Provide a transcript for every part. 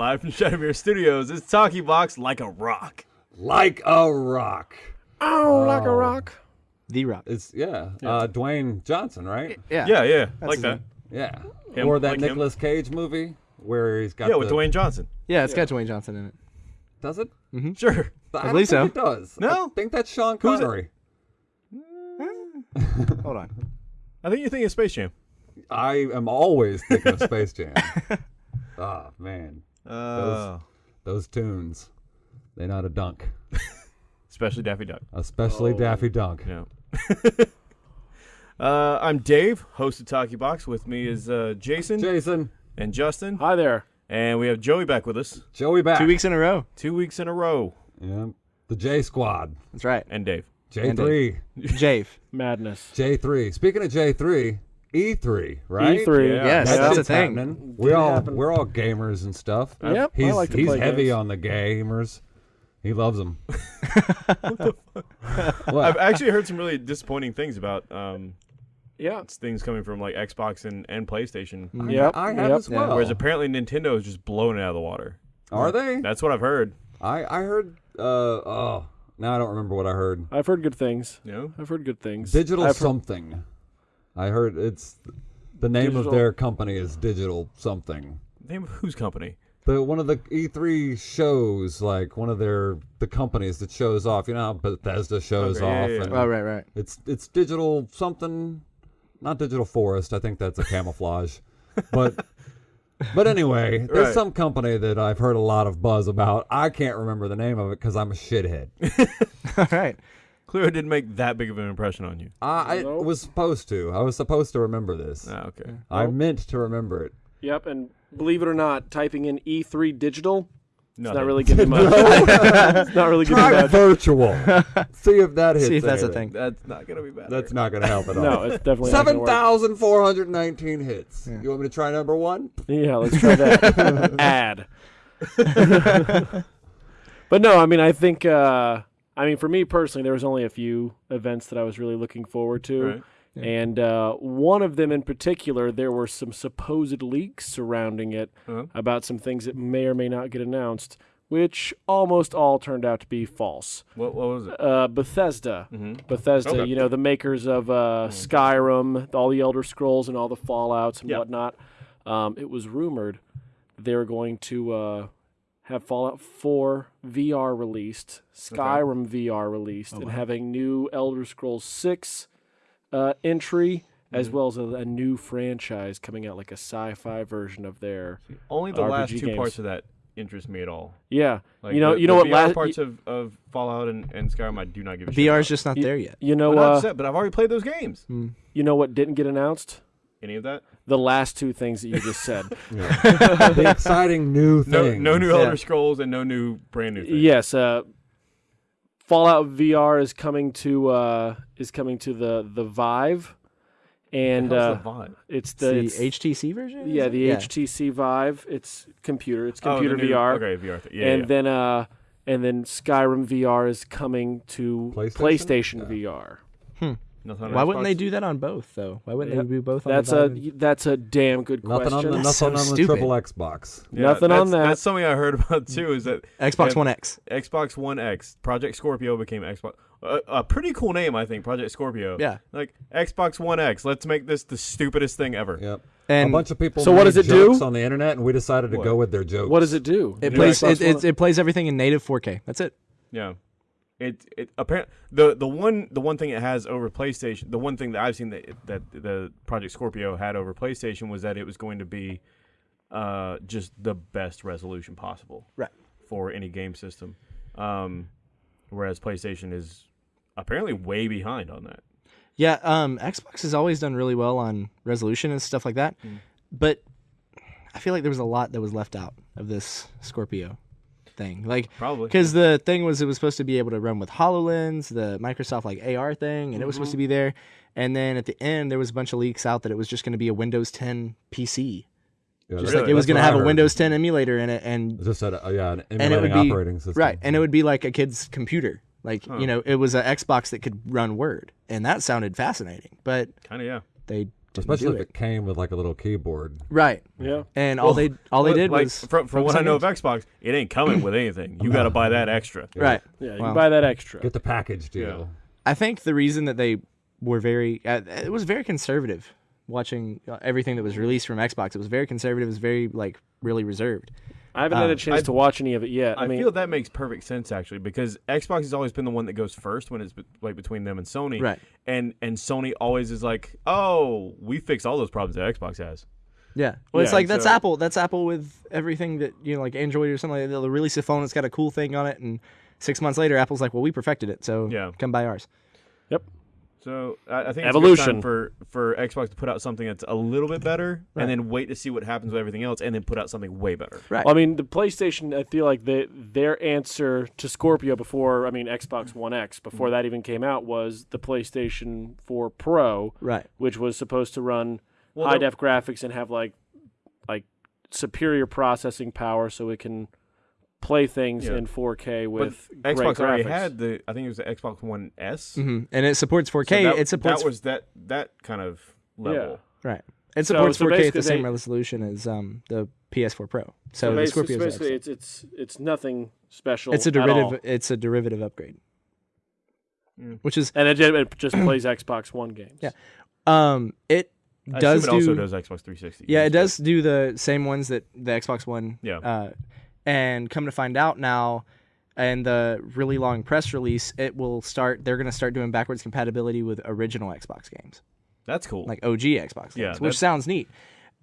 Live from Shadowmere Studios, it's Talkie Box like a rock. Like a rock. Oh, like a rock. The Rock. It's yeah. Uh, Dwayne Johnson, right? Yeah. Yeah, yeah, like that. name. Yeah. Him, or that like him. Cage movie where he's got Yeah, with Dwayne Johnson. Yeah, it's got Dwayne Johnson in it. Does it? Mm-hmm. Sure. I, believe don't think so. It does. No? I think that's Sean Who's it? Connery. Hold on. I think you're thinking of Space Jam. I am always thinking of Space Jam. oh man, Uh, those tunes. They know how to dunk, especially Daffy Duck. especially Daffy Dunk. Yeah. uh, I'm Dave, host of Talkie Box. With me is uh, Jason Jason, and Justin, Hi there. and we have Joey back with us Joey back. Two weeks in a row. two weeks in a row, Yeah. The J Squad. That's right. and Dave. J three. Jave. Madness. J three. Speaking of J three, E three, right? E3. Yeah. Yes, That that's a thing. happening. We're all we're all gamers and stuff. Yep, I He's like to he's play heavy games. on the gamers. He loves them. I've actually heard some really disappointing things about um, Yeah. things coming from like Xbox and, and PlayStation. Yep. I have yep. as well. Whereas apparently Nintendo is just blowing it out of the water. Are they? That's what I've heard. I I heard. Uh oh. Now I don't remember what I heard. I've heard good things. You know, I've heard good things. Digital I've heard- something. I heard it's the name Digital- of their company is Digital something. name of whose company? The one of the E3 shows, like one of their the companies that shows off. You know how Bethesda shows Okay, yeah, off. yeah, yeah. and Oh, right, right. It's it's Digital something, not Digital Forest. I think that's a camouflage, but. But anyway, there's Right. some company that I've heard a lot of buzz about. I can't remember the name of it because I'm a shithead. All right. Clearly didn't make that big of an impression on you. I, I Nope. was supposed to. I was supposed to remember this. Ah, okay. I meant to remember it. Yep, and believe it or not, typing in E3 digital, it's Nothing. not really giving much. it's not really giving Try much. virtual. See if that hits. See if that's a anything. thing. That's not gonna be bad. That's not going to help at all. No, it's definitely not gonna Seven work. thousand four hundred nineteen hits. You want me to try number one? Yeah, let's try that. Ad. but no, I mean, I think, uh, I mean, for me personally, there was only a few events that I was really looking forward to. Right. And uh, one of them in particular, there were some supposed leaks surrounding it Uh-huh. about some things that may or may not get announced, which almost all turned out to be false. What, what was it? Uh, Bethesda. Mhm. Bethesda, Okay. you know, the makers of uh, Skyrim, all the Elder Scrolls, and all the Fallouts and Yeah. whatnot. Um, it was rumored they were going to uh, have Fallout 4 VR released, Skyrim VR released, and having new Elder Scrolls 6 uh, entry, as Mm-hmm. well as a, a new franchise coming out, like a sci-fi version of their. Only the last two games. parts of that interest me at all. Yeah, Like you know, the, you know the what? VR last, parts of, of Fallout and, and Skyrim, I do not give a shit. VR's about. just not You- there yet. you know, But, not uh, upset, but I've already played those games. you know what didn't get announced? Any of that? The last two things that you just said. the exciting new No, thing. no new Yeah. Elder Scrolls and no new brand new things. Yes, uh, Fallout VR is coming to uh, is coming to the the Vive, and How's uh, the Vive? it's The, the it's- HTC version? yeah it? the HTC Vive. It's computer. It's Oh, computer new- VR. Okay, VR. Thing. Yeah, and yeah. then uh, and then Skyrim VR is coming to PlayStation? PlayStation, VR. Nothing on Why wouldn't they do that on both though? Why wouldn't Yeah. they do both on That's a Vive? that's a damn good Nothing on question. the nothing so on the triple Xbox. Yeah, Nothing on that. That's something I heard about too. Is that Xbox One X. Xbox One X, Project Scorpio became Xbox. A, a pretty cool name, I think. Project Scorpio. Yeah. Like Xbox One X. Let's make this the stupidest thing ever. Yep. And a bunch of people. So what does it do? on the internet, and we decided to What? go with their jokes. What does it do? it The plays it, it, it plays everything in native 4K. That's it. Yeah. It it apparently the the one the one thing it has over PlayStation the one thing that I've seen that that the Project Scorpio had over PlayStation was that it was going to be uh just the best resolution possible Right. for any game system. Um whereas PlayStation is apparently way behind on that. Yeah, um, Xbox has always done really well on resolution and stuff like that, but I feel like there was a lot that was left out of this Scorpio thing. Like, Probably. because the thing was it was supposed to be able to run with Hololens, the Microsoft like AR thing, and it was supposed to be mm-hmm. there. And then at the end, there was a bunch of leaks out that it was just going to be a Windows 10 PC. Yeah, Just that's- like it was going to have a. Windows 10 emulator in it, and Just had a, yeah, an and it would be operating system. right, and it would be like a kid's computer. Like you know, it was an Xbox that could run Word, and that sounded fascinating. But kind of yeah they didn't Especially if it. it came with like a little keyboard. Right. Yeah. And all Well, they all they did like, was from, from what I know of. Xbox, it ain't coming with anything. You got to buy that extra. right. Yeah. You Well, buy that extra. Get the package deal. I think the reason that they were very uh, it was very conservative watching uh, everything that was released from Xbox. It was very conservative. It was very like really reserved. I haven't had a um, chance I- to watch any of it yet. I, I, mean, feel that makes perfect sense actually because Xbox has always been the one that goes first when it's be- like between them and Sony. Right. And and Sony always is like, "Oh, we fix all those problems that Xbox has." Yeah. Well, it's like that's so- Apple. That's Apple with everything that you know, like Android or something. Like that. They'll release a phone that's got a cool thing on it, and six months later, Apple's like, "Well, we perfected it, so Yeah. come buy ours." So I, I think it's Evolution. a good time for for Xbox to put out something that's a little bit better, Right. and then wait to see what happens with everything else, and then put out something way better. Right. I mean, the PlayStation. I feel like they, their answer to Scorpio before, I mean, Xbox One X before Mm. that even came out was the PlayStation 4 Pro, right. which was supposed to run Well, high def graphics and have like like superior processing power, so it can play things Yeah. in 4K with But great Xbox already graphics. had the I think it was the Xbox One S. So hmm And it supports 4K. that, it supports that was that that kind of level. right. It supports so 4K at the same they- resolution as um, the PS4 Pro. So, So the basically, Scorpio's basically it's it's it's nothing special. it's a at all. derivative. It's a derivative upgrade, Mm. which is and it, it just plays Xbox One games. Yeah. um it does assume it do also does Xbox 360. Yeah, it does do the same ones that the Xbox One. Yeah. Uh, and come to find out now, and the really long press release, it will start. They're going to start doing backwards compatibility with original Xbox games, That's cool. like OG Xbox games, Yeah, which sounds neat.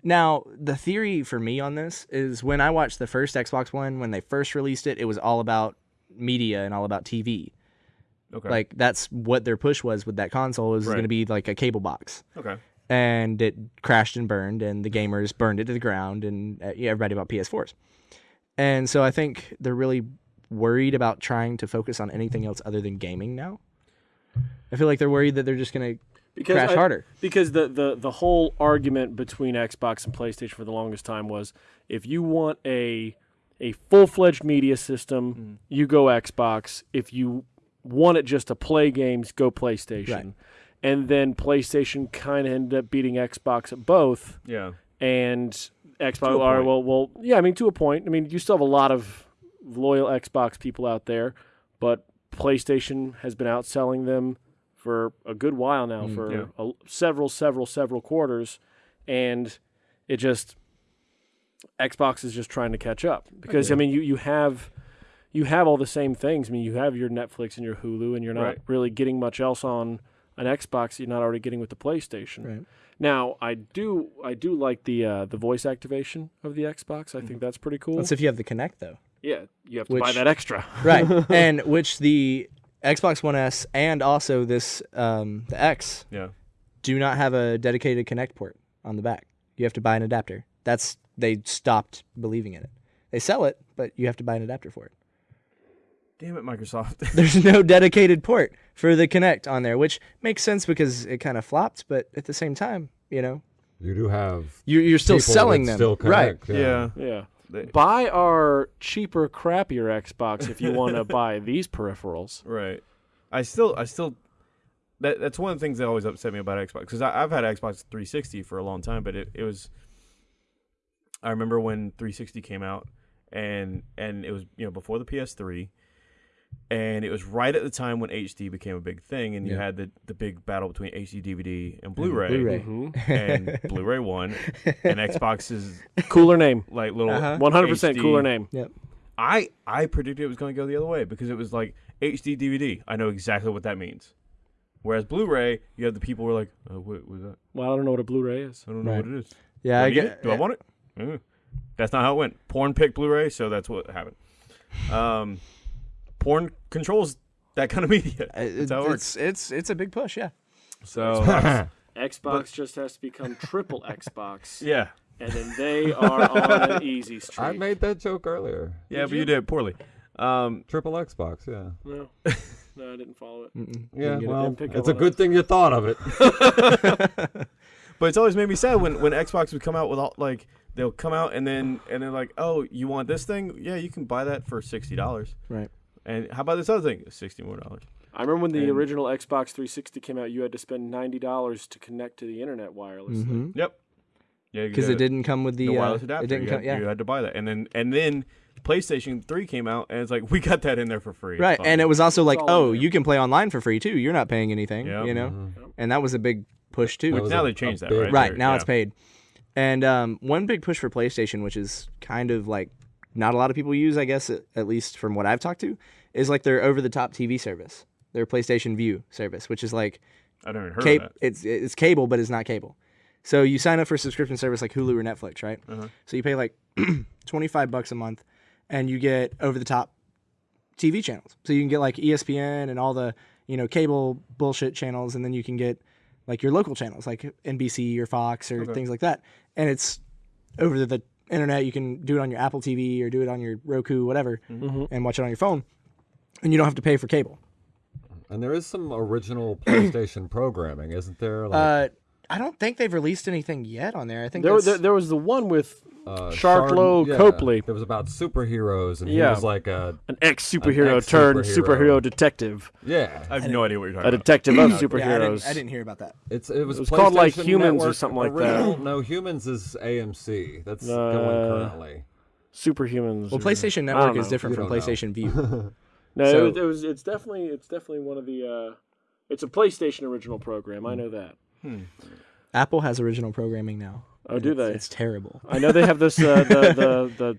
Now, the theory for me on this is when I watched the first Xbox One, when they first released it, it was all about media and all about TV. okay. Like that's what their push was with that console. It was Right. going to be like a cable box okay. and it crashed and burned, and the gamers burned it to the ground, and uh, everybody bought PS4s. And so I think they're really worried about trying to focus on anything else other than gaming now. I feel like they're worried that they're just going to crash I- harder. Because the, the the whole argument between Xbox and PlayStation for the longest time was if you want a a full fledged media system, mm. you go Xbox. If you want it just to play games, go PlayStation. Right. And then PlayStation kind of ended up beating Xbox at both. Yeah. And Xbox, all right, well, well, yeah, I mean, to a point. I mean, you still have a lot of loyal Xbox people out there, but PlayStation has been outselling them for a good while now, Mm, for yeah. a, several, several, several quarters, and it just Xbox is just trying to catch up because I mean, you you have you have all the same things. I mean, you have your Netflix and your Hulu, and you're not Right. really getting much else on an Xbox. You're not already getting with the PlayStation. Right. Now, I do I do like the uh, the voice activation of the Xbox. I think that's pretty cool. That's if you have the Kinect, though. yeah, you have to buy that extra. Right. and which the Xbox One S and also this, um, the X, Yeah. do not have a dedicated Kinect port on the back. You have to buy an adapter. That's, they stopped believing in it. They sell it, but you have to buy an adapter for it. Damn it, Microsoft. there's no dedicated port for the Kinect on there, which makes sense because it kind of flopped, but at the same time, you know, You do have you're, you're still selling that them. Still right. connect, yeah. Yeah. They- Buy our cheaper, crappier Xbox if you want to buy these peripherals. Right. I still, I still, that that's one of the things that always upset me about Xbox because I've had Xbox 360 for a long time, but it, it was. I remember when 360 came out, and and it was you know before the PS3, and it was right at the time when HD became a big thing, and you Yeah. had the the big battle between HD DVD and Blu-ray, Blu-ray. Mhm. and Blu-ray won, and Xbox's Cooler name. like little Uh-huh. 100% cooler name. Yep. I I predicted it was going to go the other way because it was like HD DVD. I know exactly what that means. Whereas Blu-ray, you have the people who are like, oh, what was that? Well, I don't know what a Blu-ray is. I don't know Right. what it is. Yeah, Do I I get. it? Do I want it? Mm. That's not how it went. Porn picked Blu-ray, so that's what happened. Um, porn controls that kind of media. That's how it works. it's it's it's a big push, yeah. So Xbox just has to become triple Xbox, yeah, and then they are on an easy streak. I made that joke earlier. yeah, Did but you? you did poorly. Um, Triple Xbox, yeah. no, no, I didn't follow it. Mm-mm. Yeah, Didn't get it. well, Didn't it's a on good thing you thought of it. But it's always made me sad when, when Xbox would come out with all like they'll come out and then and they're like, oh, you want this thing? Yeah, you can buy that for sixty dollars. Right. And how about this other thing? Sixty more dollars. I remember when the And- original Xbox 360 came out, you had to spend ninety dollars to connect to the internet wirelessly. Mhm. Yep. Yeah, Because it didn't come with the, the uh, wireless adapter. It didn't you, come, had, yeah. you had to buy that, and then and then PlayStation Three came out, and it's like we got that in there for free. Right, and it was also like, oh, there. you can play online for free too. You're not paying anything, Yeah. you know, Mhm. and that was a big push too. That was now a- they changed that, big- right? right now yeah. it's paid, and um, one big push for PlayStation, which is kind of like not a lot of people use, I guess, at, at least from what I've talked to, is like their over-the-top TV service, their PlayStation Vue service, which is like I don't even heard cable. of that. It's it's cable, but it's not cable. So you sign up for a subscription service like Hulu or Netflix, right? Uh-huh. So you pay like twenty five bucks a month, and you get over the top TV channels. So you can get like E ESPN and all the you know cable bullshit channels, and then you can get like your local channels like NBC or Fox or Okay. things like that. And it's over the internet. You can do it on your Apple TV or do it on your Roku, whatever, Mm-hmm. and watch it on your phone, and you don't have to pay for cable. And there is some original PlayStation programming, isn't there? Like, Uh, I don't think they've released anything yet on there. I think There, there, there was the one with uh, Sharlto Shard- yeah, Copley. It was about superheroes, and he was like a an ex superhero turned superhero detective, yeah. I have no idea what you're a talking about. A detective of Yeah, I didn't, superheroes. I didn't hear about that. It's it was, It was called, like, PlayStation Humans or something like that. No, Humans is AMC. That's going Uh, currently. Superhumans. Well, or- PlayStation Network is different from don't know. PlayStation Vue. No, So- it, was, it was. It's definitely. It's definitely one of the. Uh, it's a PlayStation original program. I know that. Apple has original programming now. Oh, and do it's- they? It's terrible. I know they have this. Uh, the the the.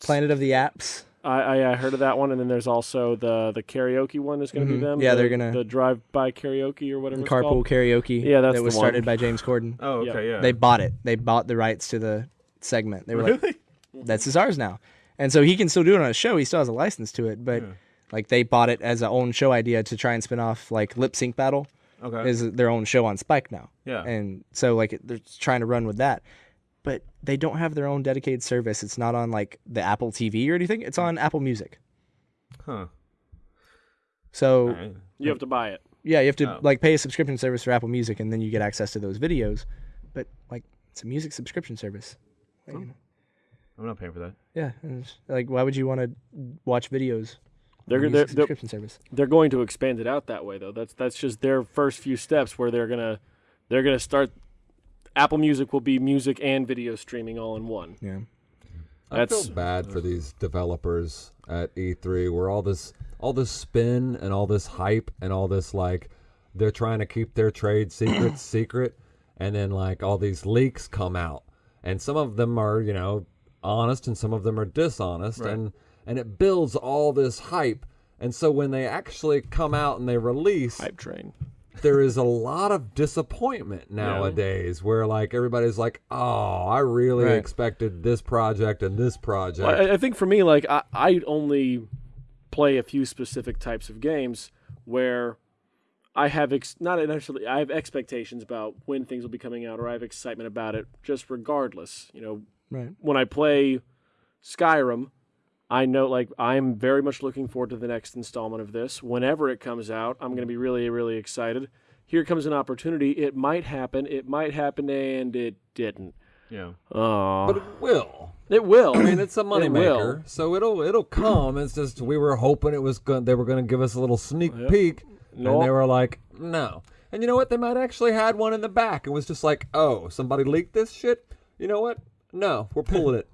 Planet of the Apps. I, I I heard of that one, and then there's also the the karaoke one is going to Mhm. be them. Yeah, the, they're gonna- the drive by karaoke or whatever. it's Carpool called. Karaoke. Yeah, that's that was the started by James Corden. Oh, okay, yeah. They bought it. They bought the rights to the segment. They were like, "That's is ours now," and so he can still do it on a show. He still has a license to it, but Yeah. Like they bought it as a own show idea to try and spin off like Lip Sync Battle Okay. is their own show on Spike now. yeah. and so like they're trying to run with that but they don't have their own dedicated service it's not on like the apple tv or anything it's on apple music huh. so Alright. You have to buy it. yeah you have to Oh. like pay a subscription service for apple music and then you get access to those videos but like it's a music subscription service Like, you I'm not paying for that. yeah like why would you want to watch videos They're they're, music they're subscription service they're going to expand it out that way though. That's that's just their first few steps where they're gonna they're gonna start. Apple Music will be music and video streaming all in one. yeah I feel That's- bad for these developers at E3 where all this all this spin and all this hype and all this like they're trying to keep their trade secrets secret and then like all these leaks come out and some of them are, you know, honest and some of them are dishonest Right. and and it builds all this hype and so when they actually come out and they release Hype train. there is a lot of disappointment nowadays where like everybody's like oh i really Right. expected this project and this project Well, I, I think for me, like I, I only play a few specific types of games where I have ex- not necessarily I have expectations about when things will be coming out, or I have excitement about it. Just regardless, you know, right when I play Skyrim, I know like I'm very much looking forward to the next installment of this. Whenever it comes out, I'm going to be really really excited. Here comes an opportunity. It might happen. It might happen, and it didn't. Yeah. Oh, but it will it will. i mean it's a will. moneymaker so it'll it'll come it's just we were hoping it was going they were going to give us a little sneak peek No. and they were like no and you know what they might actually had one in the back and was just like oh somebody leaked this shit you know what no we're pulling it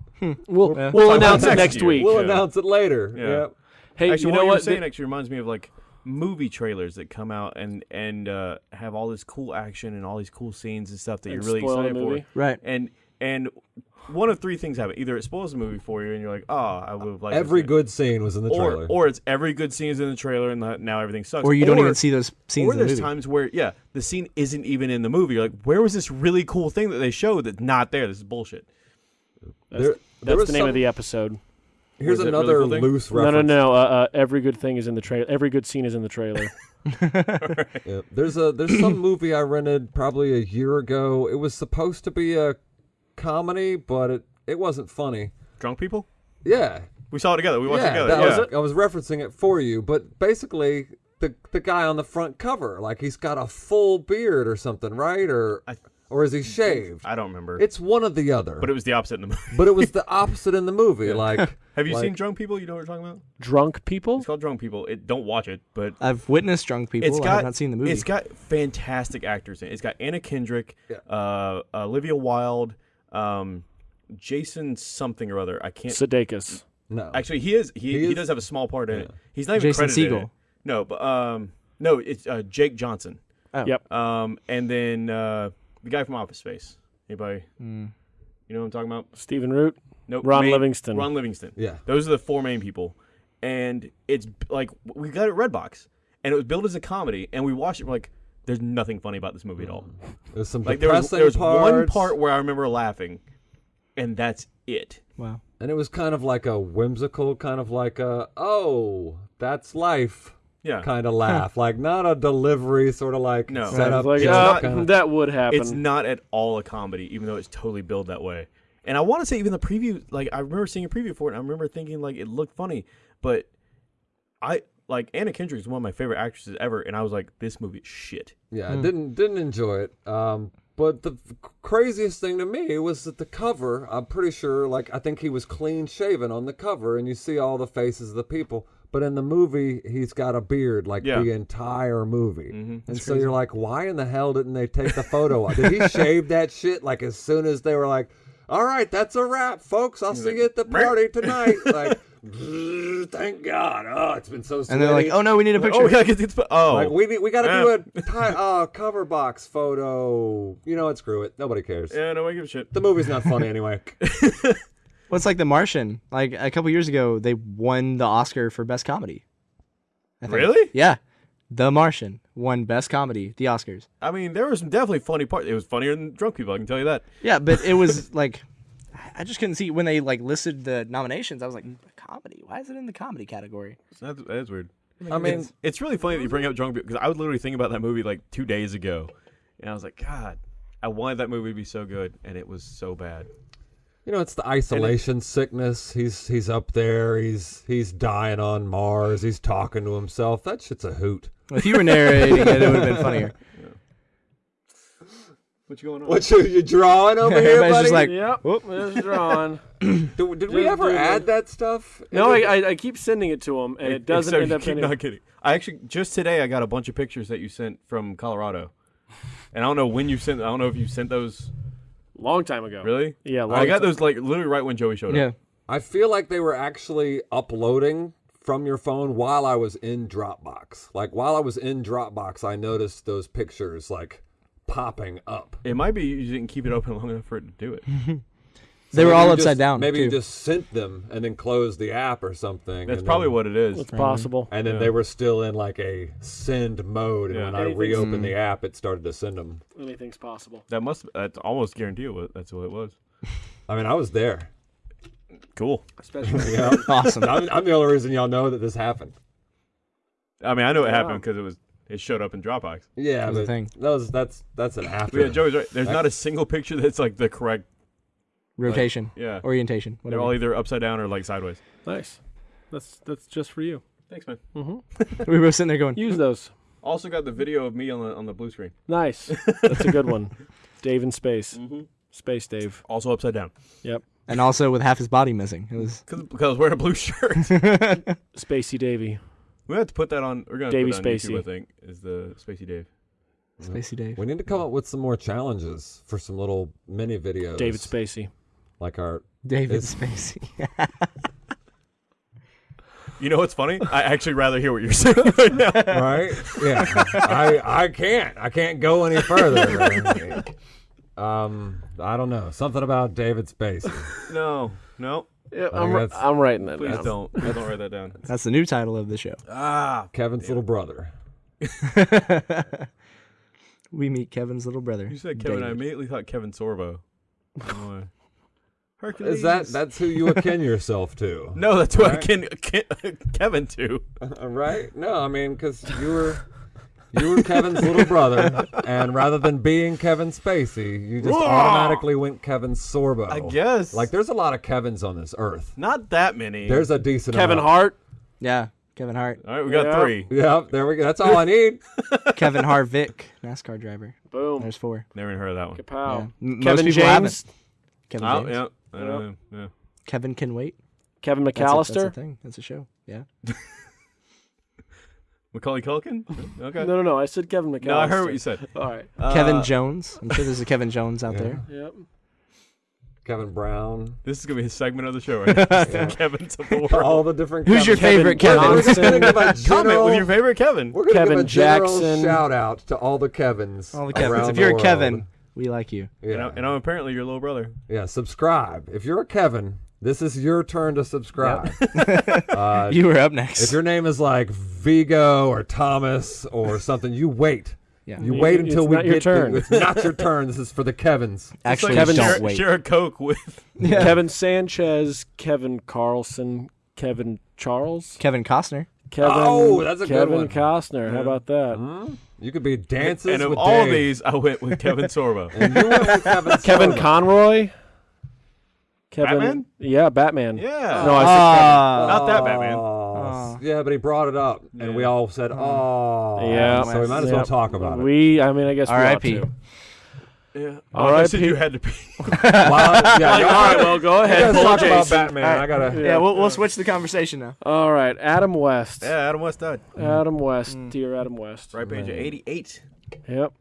We'll, Yeah. we'll talk announce it next next year. week. we'll Yeah. announce it later Yeah. yeah. Hey, actually, you what know you what? saying actually reminds me of like movie trailers that come out and and uh, have all this cool action and all these cool scenes and stuff that And you're really excited movie? for. right And and one of three things happen: either it spoils the movie for you, and you're like, "Oh, I would have liked every this." good scene was in the trailer or or it's every good scene is in the trailer, and the- now everything sucks. or you don't even see those scenes Or in the there's movie times where yeah, the scene isn't even in the movie. You're like, where was this really cool thing that they showed that's not there? This is bullshit. That's, There- there that's was the name some- of the episode. Here's Was it really another cool loose No, reference. no, no. Uh, uh, every good thing is in the trailer. Every good scene is in the trailer. Yeah, there's a there's some movie I rented probably a year ago. It was supposed to be a comedy, but it it wasn't funny. Drunk people. Yeah, We saw it together. We watched yeah, it together. that yeah. was I was referencing it for you, but basically the the guy on the front cover, like he's got a full beard or something, right? Or I- or is he shaved? I don't remember. It's one or the other. but it was the opposite in the movie. but it was the opposite in the movie. Like, Have you like- seen Drunk People? You know what we're talking about? Drunk people? It's called Drunk People. It don't watch it, but I've witnessed drunk people. it's I got have not seen the movie. It's got fantastic actors in it. It's got Anna Kendrick, Yeah. uh, Olivia Wilde, um, Jason something or other. I can't. Sudeikis. no. Actually, he is. He, He he, does have a small part in it. He's not even Jason credited. in Segel. No, but um, no, it's uh, Jake Johnson. Oh. Yep. Um, and then uh, the guy from Office Space. Anybody? Mm. You know what I'm talking about? Stephen Root. Nope. Ron main- Livingston. Ron Livingston. yeah. Those are the four main people, and it's like we got it at Redbox, and it was billed as a comedy, and we watched it. We're like, there's nothing funny about this movie at all. There's some Like there was there was one part where I remember laughing, and that's it. wow. and it was kind of like a whimsical, kind of like a oh, that's life Yeah. kind of laugh, like not a delivery, sort of like No. set up. like, joke uh, kinda- that would happen. It's not at all a comedy, even though it's totally billed that way. And I want to say even the preview, like I remember seeing a preview for it, and I remember thinking like it looked funny, but I like Anna Kendrick is one of my favorite actresses ever, and I was like, this movie is shit. Yeah, I didn't didn't enjoy it. Um, but the craziest thing to me was that the cover. I'm pretty sure, like I think he was clean shaven on the cover, and you see all the faces of the people. But in the movie, he's got a beard like Yeah. the entire movie, Mhm. and so you're like, why in the hell didn't they take the photo? Did he shave that shit like as soon as they were like, all right, that's a wrap, folks. I'll see you at the party tonight. like, thank God. Oh, it's been so. And they're like, oh no, we need a picture. Oh yeah, 'cause it's oh Like we we got to Yeah. do a ti uh, cover box photo. You know what? Screw it. Nobody cares. yeah, no, I give a shit. The movie's not funny anyway. Well, it's like The Martian. Like a couple years ago, they won the Oscar for Best Comedy. I think. Really? Yeah. The Martian won Best Comedy, the Oscars. I mean, there was some definitely funny parts. It was funnier than drunk people. I can tell you that. Yeah, but it was like, I just couldn't see when they like listed the nominations. I was like, comedy? Why is it in the comedy category? That's, that is weird. I mean, It's, it's really funny that you bring up drunk people because I was literally thinking about that movie like two days ago, and I was like, God, I wanted that movie to be so good, and it was so bad. You know, it's the isolation sickness. He's he's up there. He's he's dying on Mars. He's talking to himself. That shit's a hoot. If you were narrating it, it would have been funnier. What's going on? What you, you drawing over here, Everybody's buddy? just like, Yep. Whoop, there's drawn. did, did we ever do the- add that stuff? no, I, I, I keep sending it to him, and it doesn't Except end up keep in not kidding. I actually just today I got a bunch of pictures that you sent from Colorado, and I don't know when you sent. I don't know if you sent those. Long time ago. Really? Yeah, long I got ti- those like literally right when Joey showed yeah. up. I feel like they were actually uploading from your phone while I was in Dropbox. Like while I was in Dropbox, I noticed those pictures like popping up. It might be you didn't keep it open long enough for it to do it. They were all upside just- down. Maybe you just sent them and then closed the app or something. That's probably then, what it is. It's mhm. possible. And then Yeah. they were still in like a send mode, and Yeah. when I Anything's- reopened the mm. app, it started to send them. Anything's possible. That must. That's almost guarantee it that's what it was. I mean, I was there. Cool. Especially. You know? awesome. I'm, I'm the only reason y'all know that this happened. I mean, I know it Yeah. happened because it was it showed up in Dropbox. Yeah, that was the thing. that was that's that's an after. But yeah, Joey's right. There's not a single picture that's like the correct. Rotation, Yeah, orientation, they're all either upside down or like sideways. nice. That's that's just for you. Thanks, man. Mm-hmm. we were sitting there going, Use those. Also got the video of me on the on the blue screen. Nice. That's a good one. Dave in space. Mm-hmm. Space Dave. Also upside down Yep. and also with half his body missing. It was because because I was wearing a blue shirt. Spacey Davy. we have to put that on. We're gonna Davey put that on YouTube, Spacey. I think is the Spacey Dave. Spacey Dave. We need to come up with some more challenges for some little mini videos. David Spacey. Like our David It's- Spacey. You know what's funny? I actually rather hear what you're saying right now. right? Yeah, I I can't I can't go any further. um, I don't know something about David Spacey. No, no, Yeah, I I'm, ri- that's- I'm writing that please down. don't. Please don't write that down. That's the new title of the show. Ah, Kevin's little brother. we meet Kevin's little brother. you said Kevin. I immediately thought Kevin Sorbo. I don't know why. Hercules. Is that that's who you akin yourself to? No, that's what I Right? can, can Kevin to. Uh, right? No, I mean because you were. You were Kevin's little brother, and rather than being Kevin Spacey, you just Whoa! automatically went Kevin Sorbo. I guess. Like, there's a lot of Kevins on this earth. not that many. There's a decent Kevin amount. Hart. Yeah. Kevin Hart, All right, we got Yeah. three. Yep, there we go. That's all I need. Kevin Harvick, NASCAR driver. Boom. There's four. Never even heard of that one. Kapow. Yeah. M- most Kevin people James. haven't. Kevin Oh, James. yeah. I don't know. Yeah. Kevin can wait. Kevin That's a, that's a thing. That's a show. Yeah. Macaulay Culkin? Okay. No, no, no. I said Kevin McCallister. No, I heard what you said. All right. Kevin Uh, Jones. I'm sure there's a Kevin Jones out Yeah. there. Yep. Kevin Brown. This is gonna be his segment of the show, right? Yeah. Kevin's of the world. All the different. Who's your favorite Kevin We're just gonna give a Comment general- with your favorite Kevin. We're gonna Kevin give a Jackson. shout out to all the Kevins. All the Kevins. If you're a. Kevin, we like you. yeah, And, I'm, and I'm apparently your little brother. yeah. Subscribe if you're a Kevin. This is your turn to subscribe. uh, You were up next. if your name is like Vigo or Thomas or something, you wait. yeah. You It's wait until we not your get turn. to, It's not your turn. This is for the Kevins. Actually, Kevin don't share, wait. share a Coke with. Yeah. Kevin Sanchez, Kevin Carlson, Kevin Charles, Kevin Costner. Kevin. Oh, that's a good one. Kevin one. Costner. How about that? Hmm? You could be dances and of with all Dave. these, I went with Kevin Sorbo. and you went with Kevin. Kevin Sorbo. Conroy. Kevin. Batman? Yeah, Batman. Yeah. No, I said Ah. Not that Batman. Aw. Yeah, but he brought it up, and we all said, "Oh, Yeah. So we might as well Yep. talk about it. We, I mean, I guess we ought R.I.P.. to. Yeah. All I said you had to be. Well, yeah, All you right, well, go guys ahead. Pull talk about Jason. Batman. I gotta. Yeah. Yeah, we'll, we'll switch the conversation now. All right, Adam West. Yeah, Adam West died. Adam West, Mm. dear Adam West. Right page of 88. Yep.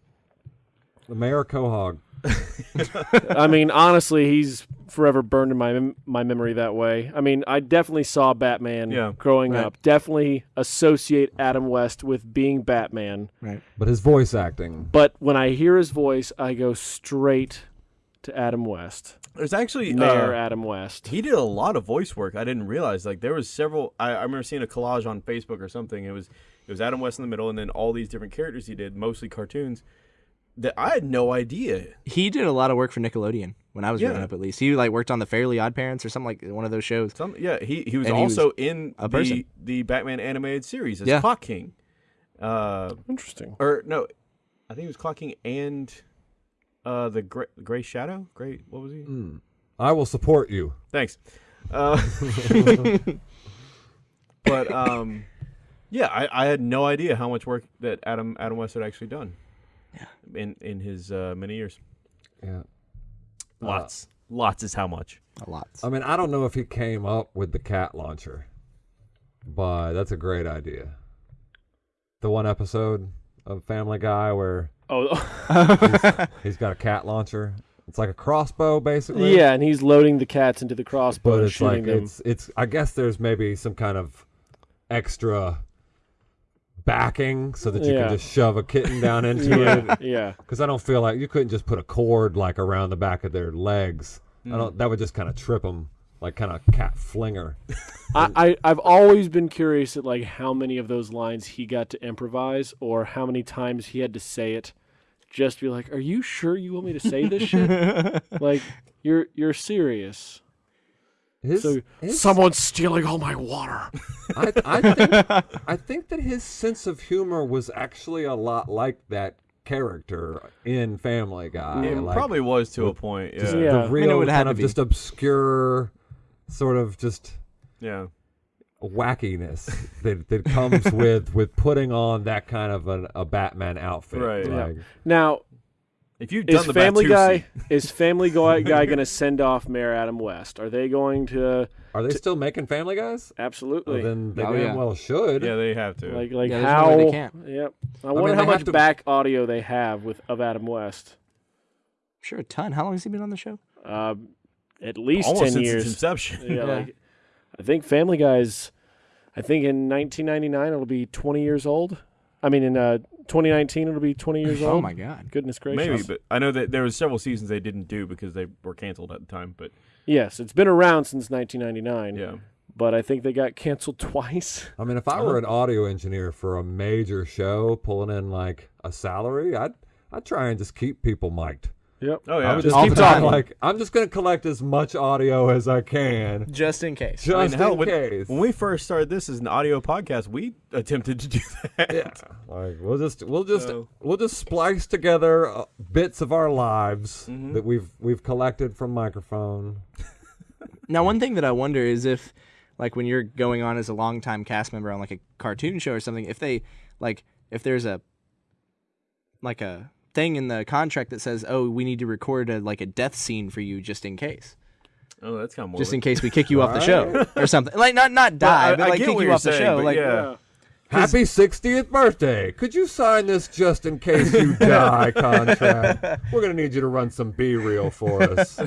The Mayor Quahog. I mean, honestly, he's forever burned in my my memory that way. I mean, I definitely saw Batman Yeah. growing Right. up. Definitely associate Adam West with being Batman. Right. But his voice acting. But when I hear his voice, I go straight to Adam West, There's actually. Mayor uh, Adam West. He did a lot of voice work. I didn't realize. Like there was several. I, I remember seeing a collage on Facebook or something. It was it was Adam West in the middle, and then all these different characters he did, mostly cartoons. That I had no idea. He did a lot of work for Nickelodeon when I was growing up. At least he like worked on the Fairly Odd Parents or something like one of those shows. Some yeah. He he was And he was also in a the person. the Batman animated series as Yeah. Clock King. Uh, Interesting. or no, I think he was Clock King and uh the gray, gray Shadow. Great, What was he? Mm. I will support you. Thanks. Uh, but um, yeah, I, I had no idea how much work that Adam Adam West had actually done. Yeah. In in his uh, many years, Yeah. Uh, lots, lots is how much. A lot. I mean, I don't know if he came up with the cat launcher, but that's a great idea. The one episode of Family Guy where Oh, he's got a cat launcher. It's like a crossbow, basically. yeah, and he's loading the cats into the crossbow but and it's shooting like them. it's it's. I guess there's maybe some kind of extra backing so that you Yeah. can just shove a kitten down into yeah, it. yeah. Because I don't feel like you couldn't just put a cord like around the back of their legs. Hmm. I don't. That would just kind of trip them, like kind of cat flinger. I, I I've always been curious at like how many of those lines he got to improvise, or how many times he had to say it, just to be like, "Are you sure you want me to say this shit? like, you're you're serious." His, So his- someone's stealing all my water. I, I think I think that his sense of humor was actually a lot like that character in Family Guy. it like probably was to a point. just Yeah, Yeah. The real it would have kind of be. just obscure, sort of just yeah. wackiness that that comes with with putting on that kind of an, a Batman outfit. Right. Yeah. Now, If you've is the Family Guy is Family Guy, guy going to send off Mayor Adam West? Are they going to Are they still making Family Guys? absolutely? Well, then they Oh, damn yeah. well should. yeah, they have to. like like Yeah, there's no how? they can't. Yep. I mean, wonder they how much to- back audio they have with of Adam West. Sure, a ton. How long has he been on the show? Uh, at least Almost ten since its years. inception. Yeah, Yeah. like I think Family Guy's. I think in 1999 it'll be 20 years old. I mean, in uh, 2019 it'll be 20 years oh old. Oh my god. Goodness gracious! Maybe, but I know that there was several seasons they didn't do because they were canceled at the time. But yes, it's been around since 1999. yeah, but I think they got canceled twice. I mean, if I were an audio engineer for a major show, pulling in like a salary, I'd I'd try and just keep people mic'd. Yep. oh yeah. I yeah, would just All keep the time. talking. Like I'm just gonna collect as much audio as I can, Just in case. just I mean, hell, in when, case. when we first started this as an audio podcast, we attempted to do that. yeah, like we'll just we'll just So- we'll just splice together uh, bits of our lives Mhm. Mm-hmm. that we've we've collected from microphone. Now, one thing that I wonder is if, like when you're going on as a longtime cast member on like a cartoon show or something, if they like if there's a like a thing in the contract that says, "Oh, we need to record a like a death scene for you just in case." Oh, that's kind of Just in case we kick you off the show or something. Like not not die, I- but like kick you you're off the show. Like yeah. Happy 60th birthday. Could you sign this just in case you die contract? We're going to need you to run some B reel for us.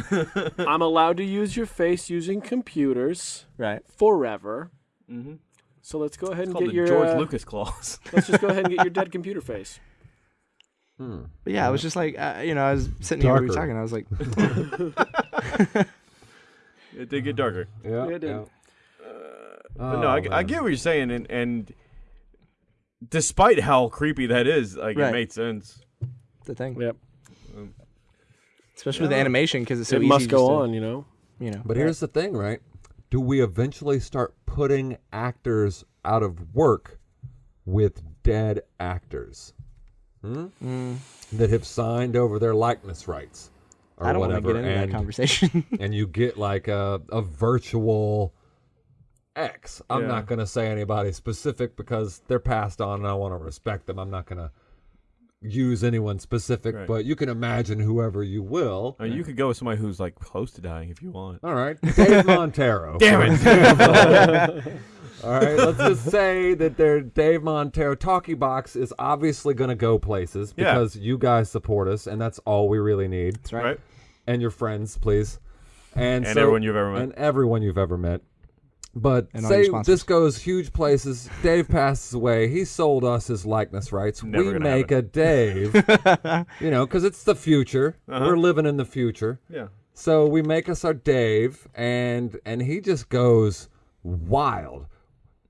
I'm allowed to use your face using computers right. forever. Mhm. So let's go ahead and get the your George uh, Lucas clause. let's just go ahead and get your dead computer face. Hmm. But yeah, I was just like, uh, you know, I was sitting here, we were talking. I was like, it did get darker. Yeah. it did. yeah. Uh, but no, I, Oh, I man. get what you're saying, and and despite how creepy that is, like Right. it made sense. the thing, Yep. Um, especially with the animation because it's so it easy. must just go to, on, you know. You know, But here's the thing, right? Do we eventually start putting actors out of work with dead actors hmm? Mm, that have signed over their likeness rights or I don't want to whatever? get into and, that conversation. and you get like a, a virtual X. I'm Yeah. not going to say anybody specific because they're passed on and I want to respect them. I'm not going to use anyone specific, Right. but you can imagine whoever you will. I mean, you could go with somebody who's like close to dying if you want. All right, Dave Montero. Damn it! All right, let's just say that they're Dave Montero. Talkie Box is obviously going to go places Yeah. because you guys support us, and that's all we really need. That's right. And your friends, please, and, And so- everyone you've ever met. and everyone you've ever met. But And say this goes huge places. Dave passes away. He sold us his likeness rights. Never we make a Dave. you know, because it's the future. Uh-huh. We're living in the future. Yeah. So we make us our Dave, and and he just goes wild.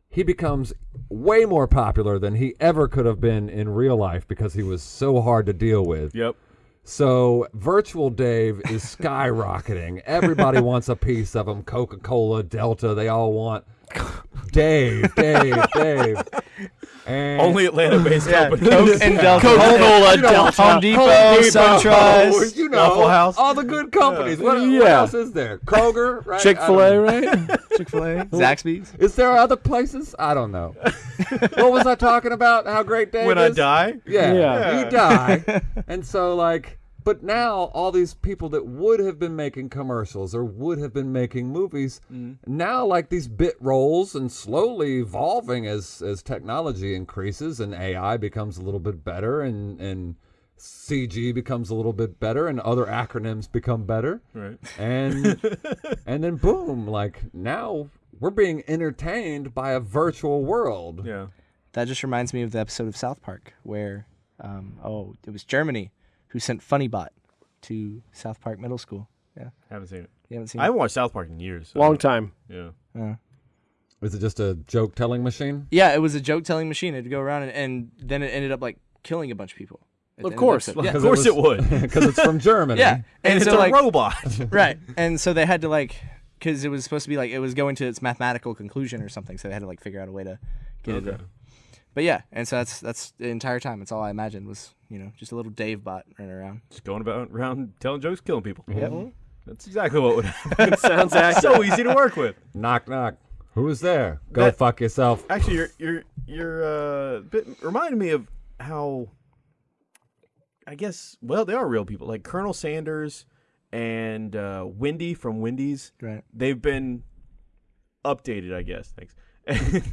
He becomes way more popular than he ever could have been in real life because he was so hard to deal with. Yep. So virtual Dave is skyrocketing. Everybody wants a piece of him. Coca Cola, Delta, they all want Dave, Dave, Dave. And Only Atlanta-based yeah, company. Coke and Delta, Coca-Cola, Delta, Home Depot, Home Depot, SunTrust. you know, Waffle House. all the good companies. What, what Yeah. else is there? Kroger, right? Chick-fil-A, right? Chick Fil A, Zaxby's. Is there other places? I don't know. what was I talking about? How great Dave when I is? die, Yeah, Yeah. you die. and so, like, but now all these people that would have been making commercials or would have been making movies, now like these bit roles and slowly evolving as as technology increases and AI becomes a little bit better and and CG becomes a little bit better and other acronyms become better right? and and then boom like now we're being entertained by a virtual world Yeah. That just reminds me of the episode of South Park where, um, oh, it was Germany who sent FunnyBot to South Park Middle School. Yeah, I Haven't seen it. you haven't seen I it? haven't watched South Park in years. so- Long time. Yeah. Uh, is it just a joke telling machine yeah, it was a joke telling machine. It'd go around and, and then it ended up like killing a bunch of people. at Of the end the course. episode. Of Yeah. course it would. because it's from Germany. Yeah, And, and, it's so a like robot. right, and so they had to like because it was supposed to be like it was going to its mathematical conclusion or something. So they had to like figure out a way to get it. To, but yeah, and so that's that's the entire time. It's all I imagined was you know just a little Dave bot running around. Just going about around telling jokes, killing people. Yep. That's exactly what would happen. Sounds It's accurate. so easy to work with. Knock knock. Who's there? Go That- fuck yourself. Actually, you're you're you're uh, bit reminded me of how I guess well they are real people like Colonel Sanders and uh, Wendy from Wendy's. Right. They've been updated, I guess. Thanks.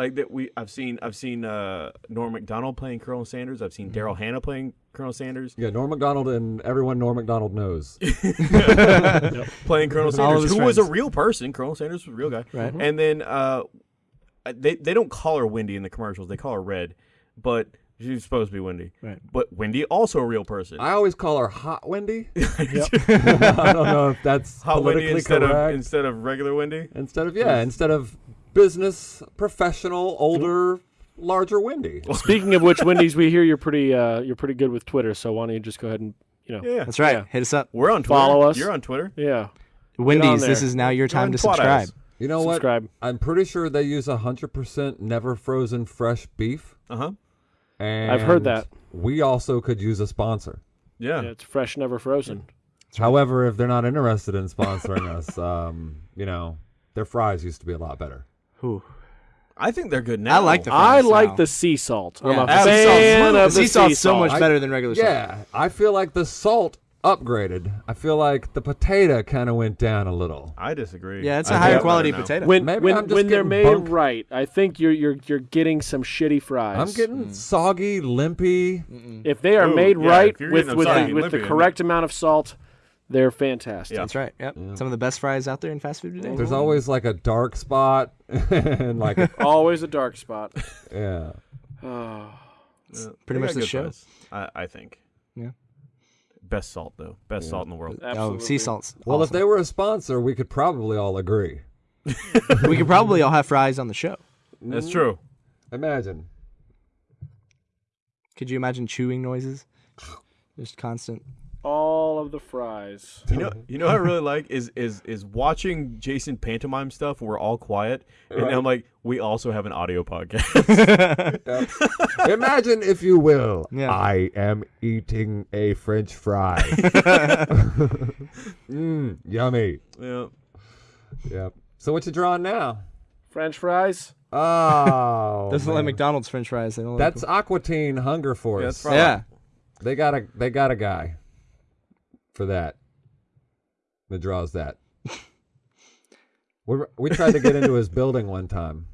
like that we I've seen I've seen uh, Norm Macdonald playing Colonel Sanders. I've seen Daryl Hannah playing Colonel Sanders. Yeah, Norm Macdonald and everyone Norm Macdonald knows. playing Colonel Sanders, his who was a real person. Colonel Sanders was a real guy. Right. And then uh, they they don't call her Wendy in the commercials. They call her Red, but she's supposed to be Wendy. Right. But Wendy also a real person. I always call her Hot Wendy. I don't know if that's Hot Wendy politically instead of correct. instead of regular Wendy. instead of yeah, instead of business professional, older, larger Wendy. Speaking of which, Wendy's, we hear you're pretty uh, you're pretty good with Twitter. So why don't you just go ahead and you know, Yeah, That's right. Yeah. Hit us up. We're on Twitter. Follow us. You're on Twitter. yeah, Wendy's, this is now your time to subscribe. us. You know subscribe. what? I'm pretty sure they use 100% never frozen fresh beef. Uh huh. And I've heard that. We also could use a sponsor. Yeah. Yeah, it's fresh, never frozen. However, if they're not interested in sponsoring us, um, you know, Their fries used to be a lot better. Whew. I think they're good now. I like the I like now. the sea salt. I'm a The sea fan The of the sea salt's so salt. much I- better than regular salt. Yeah, I feel like the salt upgraded. I feel like the potato kind of went down a little. I disagree. Yeah, it's I a think higher quality potato. When Maybe when, I'm just when they're made bunked. right, I think you're you're you're getting some shitty fries. I'm getting soggy, limpy. if they are Ooh, made yeah, right with with soggy the, and with the correct amount of salt, they're fantastic. Yeah. That's right. Yep. Some of the best fries out there in fast food today. There's always like a dark spot and like a, Always a dark spot. yeah. Oh. Yeah, pretty much the show. fries, I, I think. Yeah. Best salt though. Best salt in the world. Oh, Absolutely. sea salts. Well, if they were a sponsor, we could probably all agree. we could probably all have fries on the show. That's true. Imagine. Could you imagine chewing noises? Just constant. All of the fries. You know, you know what I really like is is is watching Jason pantomime stuff. We're all quiet, and I'm like, we also have an audio podcast. Imagine, if you will, Yeah. I am eating a French fry. Mmm, yummy. yeah. Yep. So what you drawing now? French fries. Oh, Doesn't like. McDonald's French fries. They don't That's like Aqua Teen Hunger Force. Yeah, that's them. yeah. They got a they got a guy for that that draws that. we we tried to get into his building one time.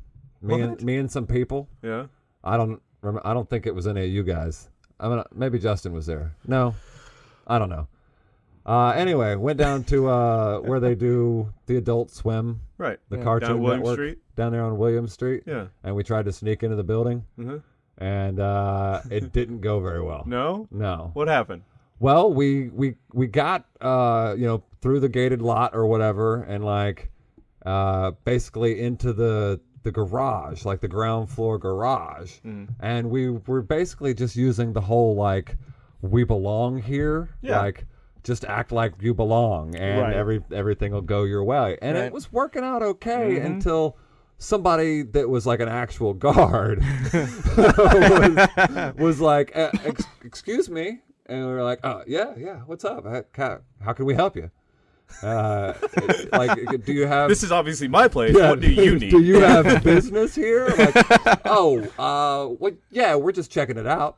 Me and me and some people. Yeah. I don't rem- I don't think it was any of you guys. I mean, maybe Justin was there. No, I don't know. Uh, anyway, went down to uh, where they do the Adult Swim, Right. the Yeah. Cartoon Down William Network, Street? down there on William Street. Yeah. And we tried to sneak into the building, hmm and uh, it didn't go very well. No. No. What happened? Well, we we we got uh you know through the gated lot or whatever, and like uh basically into the the garage, like the ground floor garage, Mm. and we were basically just using the whole like we belong here, Yeah. like just act like you belong, and Right. every everything will go your way, and it was working out okay Mm-hmm. until. Somebody that was like an actual guard was, was like, uh, ex- "Excuse me," and we were like, "Oh yeah, yeah. What's up? How, how, can we help you? Uh, like, do you have? This is obviously my place. yeah, What do you need? do you have business here? Like, oh, uh, what? Yeah, we're just checking it out.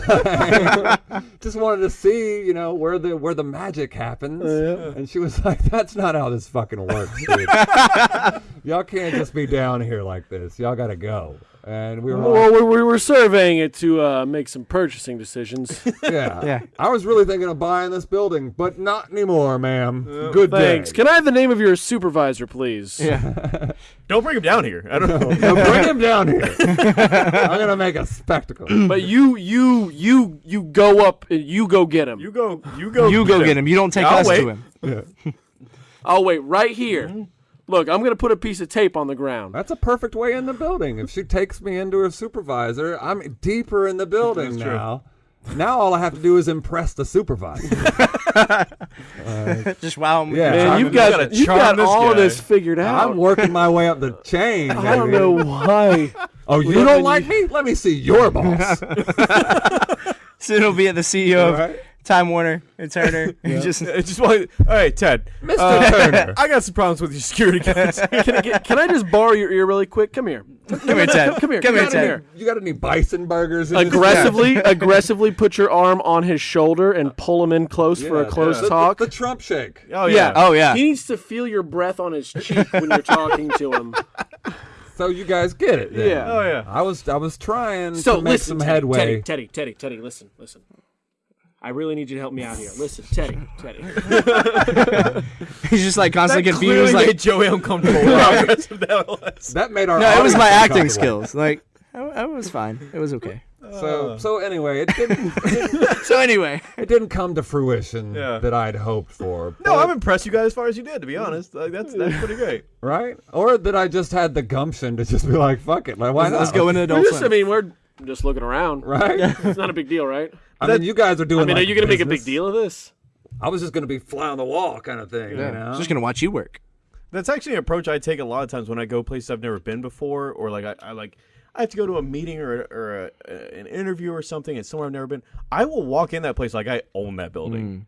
just wanted to see, you know, where the where the magic happens. And she was like, "That's not how this fucking works, dude. Y'all can't just be down here like this. Y'all got to go." And we were Well, we, we were surveying it to uh, make some purchasing decisions. Yeah. Yeah. I was really thinking of buying this building, but not anymore, ma'am. Good Thanks. day. Can I have the name of your supervisor, please? Yeah. Don't bring him down here. I don't know. Now bring him down here. I'm gonna make a spectacle. But you, you, you, you go up. and You go get him. You go. You go. You go get him. You don't take I'll us wait. to him. I'll wait right here. Mm-hmm. Look, I'm gonna put a piece of tape on the ground. That's a perfect way in the building. If she takes me into her supervisor, I'm deeper in the building That's true. now. Now all I have to do is impress the supervisor. Uh, Just wow him. Yeah. Man, you've gonna- got you've got this all of guy. this figured out. I'm working my way up the chain. I don't know why. Oh, you don't then like me? Let me see your boss. So it'll be at the CEO of Right. Time Warner and Turner. You just just want. All right, Ted. Mr. Uh, Turner. I got some problems with your security guards. Can I, get, can I just borrow your ear really quick? Come here. come here, Ted. Come here. Come here, Ted. here. You got any bison burgers? in this Aggressively, aggressively put your arm on his shoulder and pull him in close for a Yeah, close the- talk. The, the Trump shake. Oh yeah. yeah. Oh yeah. He needs to feel your breath on his cheek when you're talking to him. So you guys get it. then. Yeah. Oh yeah. I was I was trying So to make listen, some Teddy, headway. Teddy, Teddy, Teddy, Teddy, listen, listen. I really need you to help me out here. Listen, Teddy, Teddy. He's just like constantly That confused. clearly Like made Joey uncomfortable. How aggressive that was. That made our no, it was my acting skills. Like I, I was fine. It was okay. So uh. so anyway, it didn't So anyway, it didn't come to fruition Yeah. that I'd hoped for. No, but- I'm impressed you got as far as you did. To be honest, like, that's that's pretty great. right, or that I just had the gumption to just be like, "Fuck it, like why not?" let's go into We're adult just, I swim. mean, we're just looking around. Right. It's not a big deal, right? I mean, you guys are doing. I mean, are like, you going to make a big business. deal of this? I was just gonna be fly on the wall kind of thing. You know. Just gonna watch you work. That's actually an approach I take a lot of times when I go places I've never been before, or like I, I like I have to go to a meeting or, or a, an interview or something, and somewhere I've never been. I will walk in that place like I own that building,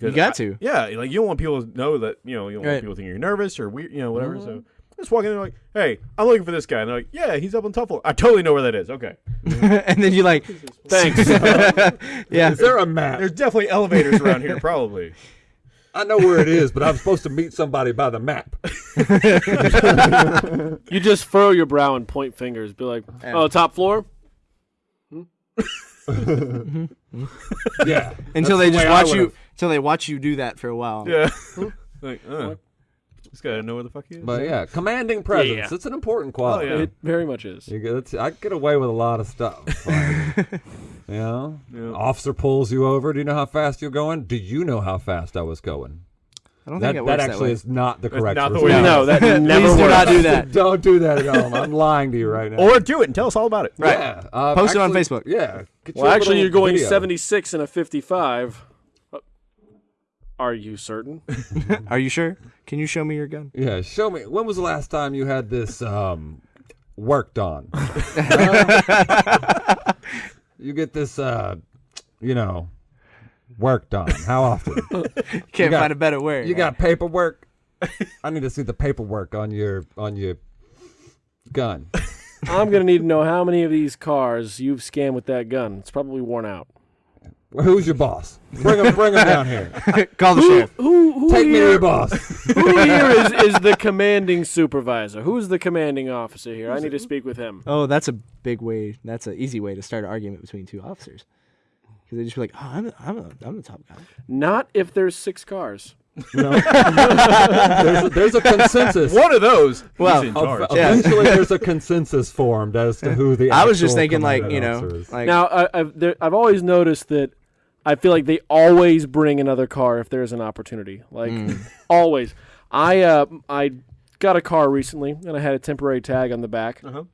'Cause got I- to. Yeah, like you don't want people to know that you know you don't Right. want people thinking you're nervous or weird, you know, whatever. Mm-hmm. So just walk in there like, hey, I'm looking for this guy, and they're like, yeah, he's up on top floor. I totally know where that is. Okay, and then you're like, thanks. yeah. Is there a map? There's definitely elevators around here, probably. I know where it is, but I'm supposed to meet somebody by the map. You just furrow your brow and point fingers. Be like, oh, top floor. Yeah. Until they the just watch you. Until they watch you do that for a while. Yeah, like, uh, this guy doesn't know where the fuck he is. But yeah, commanding presence. Yeah. It's an important quality. Oh, yeah. It very much is. You get, I get away with a lot of stuff. Like, you know, Yeah. officer pulls you over. Do you know how fast you're going? Do you know how fast I was going? I don't That, think it that works actually way. is not the That's correct not the way- No, that never Please do not do that. Don't do that at home. I'm lying to you right now. Or do it and tell us all about it. Right. Yeah, uh, Post it on Facebook. Yeah. get Well, actually, you're going video. 76 and a 55. Uh, Are you certain? Are you sure? Can you show me your gun? Yeah, show me. When was the last time you had this um, worked on? You get this, uh, you know, work done. How often? Can't got- find a better word. You got paperwork. I need to see the paperwork on your on your gun. I'm gonna need to know how many of these cars you've scanned with that gun. It's probably worn out. Well, Who's your boss? Bring him, bring him down here. Call the sheriff. Who who Take me to your boss. who here is, is the commanding supervisor? Who's the commanding officer here? I need to speak with him. Oh, that's a big way. That's an easy way to start an argument between two officers. Because they just be like, "Oh, I'm, I'm, a, I'm the top guy." Not if there's six cars. No. there's, a, there's a consensus. One of those. Well, he's in charge. Yeah. Eventually, there's a consensus formed as to who the. I was just thinking, like, you know, like Now, I, I've there, I've always noticed that I feel like they always bring another car if there's an opportunity. Like always. I uh I got a car recently and I had a temporary tag on the back. Uh-huh.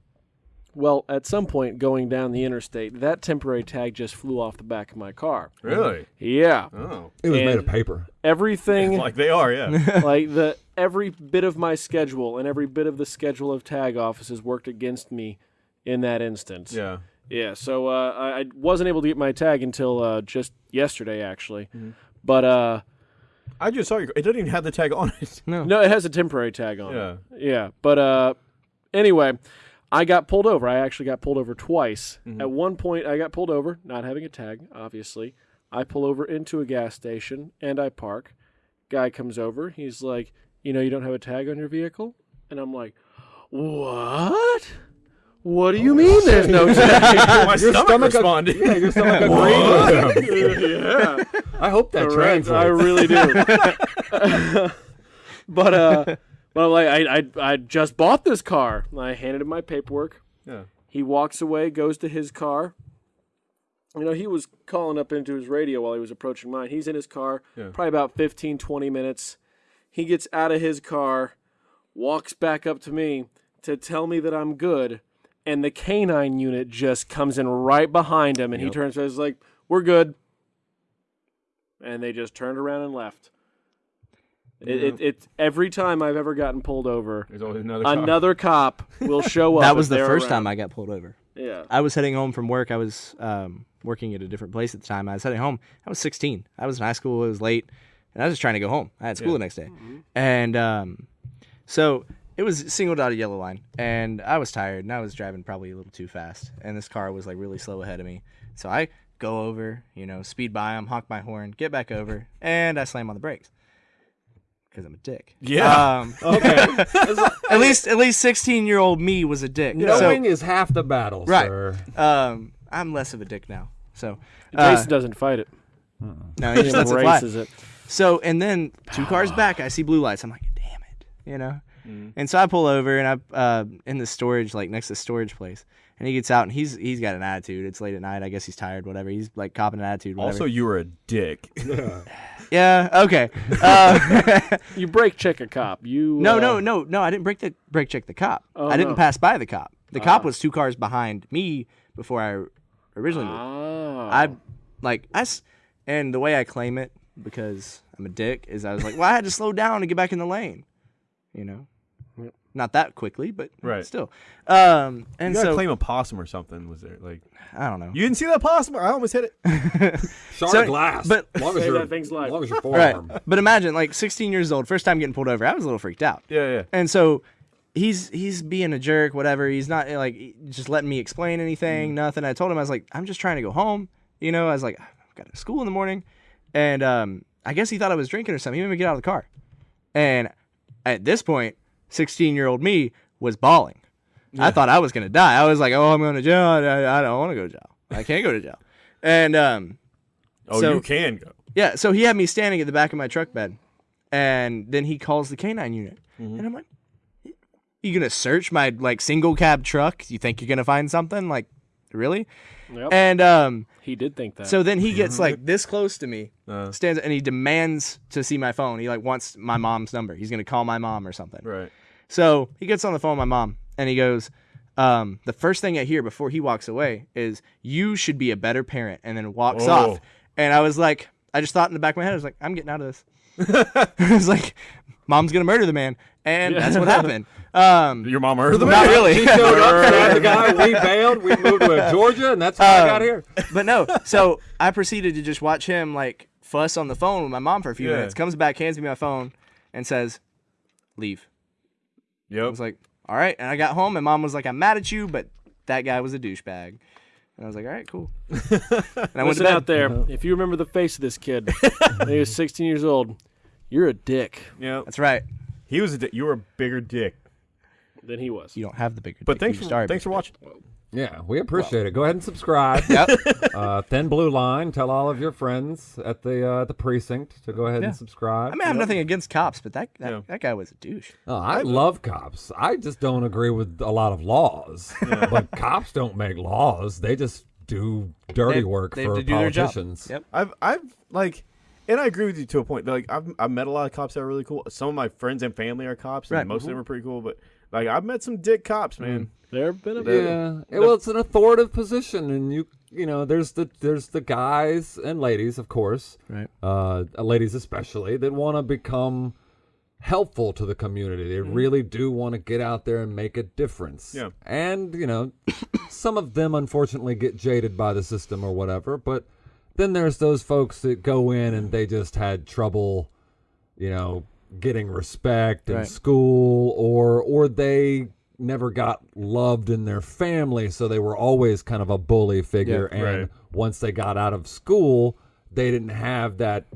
Well, at some point going down the interstate, that temporary tag just flew off the back of my car. Really? Yeah. Oh. it was made of paper. Everything Like they are, yeah. like the every bit of my schedule and every bit of the schedule of tag offices worked against me in that instance. yeah. Yeah, so uh, I, I wasn't able to get my tag until uh, just yesterday, actually. But uh, I just saw your. It doesn't even have the tag on it. no, it has a temporary tag on Yeah. it. Yeah, but uh, anyway, I got pulled over. I actually got pulled over twice. At one point, I got pulled over, not having a tag, obviously. I pull over into a gas station and I park. Guy comes over. He's like, "You know, you don't have a tag on your vehicle," and I'm like, "What?" What do you mean there's no tag? My stomach, responded. Yeah, your stomach agreed with yeah. I hope that Correct, translates. I really do. but uh, but I'm like, I, I I just bought this car. I handed him my paperwork. Yeah. He walks away, goes to his car. You know, he was calling up into his radio while he was approaching mine. He's in his car, Yeah. probably about 15, 20 minutes. He gets out of his car, walks back up to me to tell me that I'm good, and the canine unit just comes in right behind him, and he Yep. turns and is like, "We're good," and they just turned around and left. It, it, it every time I've ever gotten pulled over, There's always another. car. another cop will show up. that was the first around. time I got pulled over. Yeah. I was heading home from work. I was um, working at a different place at the time. I was heading home. I was 16. I was in high school. It was late, and I was just trying to go home. I had school Yeah. the next day, and um, so it was a single dotted yellow line, and I was tired, and I was driving probably a little too fast, and this car was like really slow ahead of me. So I go over, you know, speed by him, honk my horn, get back over, and I slam on the brakes because I'm a dick. Yeah. Um, Okay. at least at least 16 year old me was a dick. So- Knowing is half the battle, Right. sir. um, I'm less of a dick now. So, uh, Jason doesn't fight it. no, he He just lets it fly. embraces it. So, and then two cars back, I see blue lights. I'm like, damn it, you know. And so I pull over and I uh in the storage, like next to the storage place, and he gets out and he's he's got an attitude. It's late at night. I guess he's tired. Whatever. He's like copping an attitude. Whatever. Also, you were a dick. yeah. Okay. Uh, You break check a cop. You no, uh, no, no, no. I didn't break the brake check the cop. Oh, I didn't no. pass by the cop. The cop was two cars behind me before I originally moved. Oh. I like I s- and the way I claim it because I'm a dick is I was like, well, I had to slow down to get back in the lane, you know. Not that quickly, but Right. still. Um, You and gotta so claim a possum or something. Was there like I don't know. you didn't see that possum? I almost hit it. Shard So- glass. but- long as Save your that thing's life. long as your Right. But imagine like 16 years old, first time getting pulled over. I was a little freaked out. Yeah, yeah. And so he's he's being a jerk, whatever. He's not like just letting me explain anything, nothing. I told him I was like, I'm just trying to go home. You know, I was like, I've got to school in the morning, and um, I guess he thought I was drinking or something. He made me get out of the car, and at this point, 16 year old me was bawling. I thought I was gonna die. I was like, oh, I'm going to jail. I, I don't want to go to jail. I can't go to jail. And um, Oh, So- you can go. yeah, so he had me standing at the back of my truck bed, and then he calls the canine unit, and I'm like, "You gonna search my like single cab truck? You think you're gonna find something? Like, really?" Yep. And um, he did think that. so then he gets like this close to me, Uh. stands, and he demands to see my phone. He like wants my mom's number. He's gonna call my mom or something. Right. So he gets on the phone with my mom and he goes, um, the first thing I hear before he walks away is, You should be a better parent, and then walks Oh. off. And I was like, I just thought in the back of my head, I was like, I'm getting out of this. I was like, Mom's gonna murder the man. And that's what happened. Um, Your mom heard the man. not really. He showed up, the guy, we bailed, we moved to Georgia, and that's how I got here. but no. So I proceeded to just watch him like fuss on the phone with my mom for a few Yeah. minutes. Comes back, hands me my phone, and says, "Leave." Yep. I Yep. was like, "All right." And I got home, and mom was like, "I'm mad at you, but that guy was a douchebag." And I was like, "All right, cool." and I went to Listen bed. out there. Uh-huh. If you remember the face of this kid, when he was 16 years old. You're a dick Yeah, That's right. He was a dick. you were a bigger dick. than he was. You don't have the bigger. But dick, thanks you for started thanks for bigger watching. Yeah, we appreciate it. Go ahead and subscribe. Yep. Uh, Thin Blue Line. Tell all of your friends at the uh, the precinct to go ahead Yeah. and subscribe. I mean, I have nothing against cops, but that that, Yeah. that guy was a douche. Oh, I love cops. I just don't agree with a lot of laws. But cops don't make laws. They just do dirty They- work they- for do politicians. Yep. I've I've like, and I agree with you to a point. Like I've I've met a lot of cops that are really cool. Some of my friends and family are cops, and Right. most of them are pretty cool. But like I've met some dick cops, man. Mm. There have been a bit. Yeah. It- well, it's an authoritative position, and you you know there's the there's the guys and ladies, of course, Right. uh, uh ladies especially, that want to become helpful to the community. They mm-hmm. really do want to get out there and make a difference. Yeah. And you know, some of them unfortunately get jaded by the system or whatever, but then there's those folks that go in and they just had trouble, you know, getting respect in Right. school or or they never got loved in their family so they were always kind of a bully figure Yeah, and right. once they got out of school they didn't have that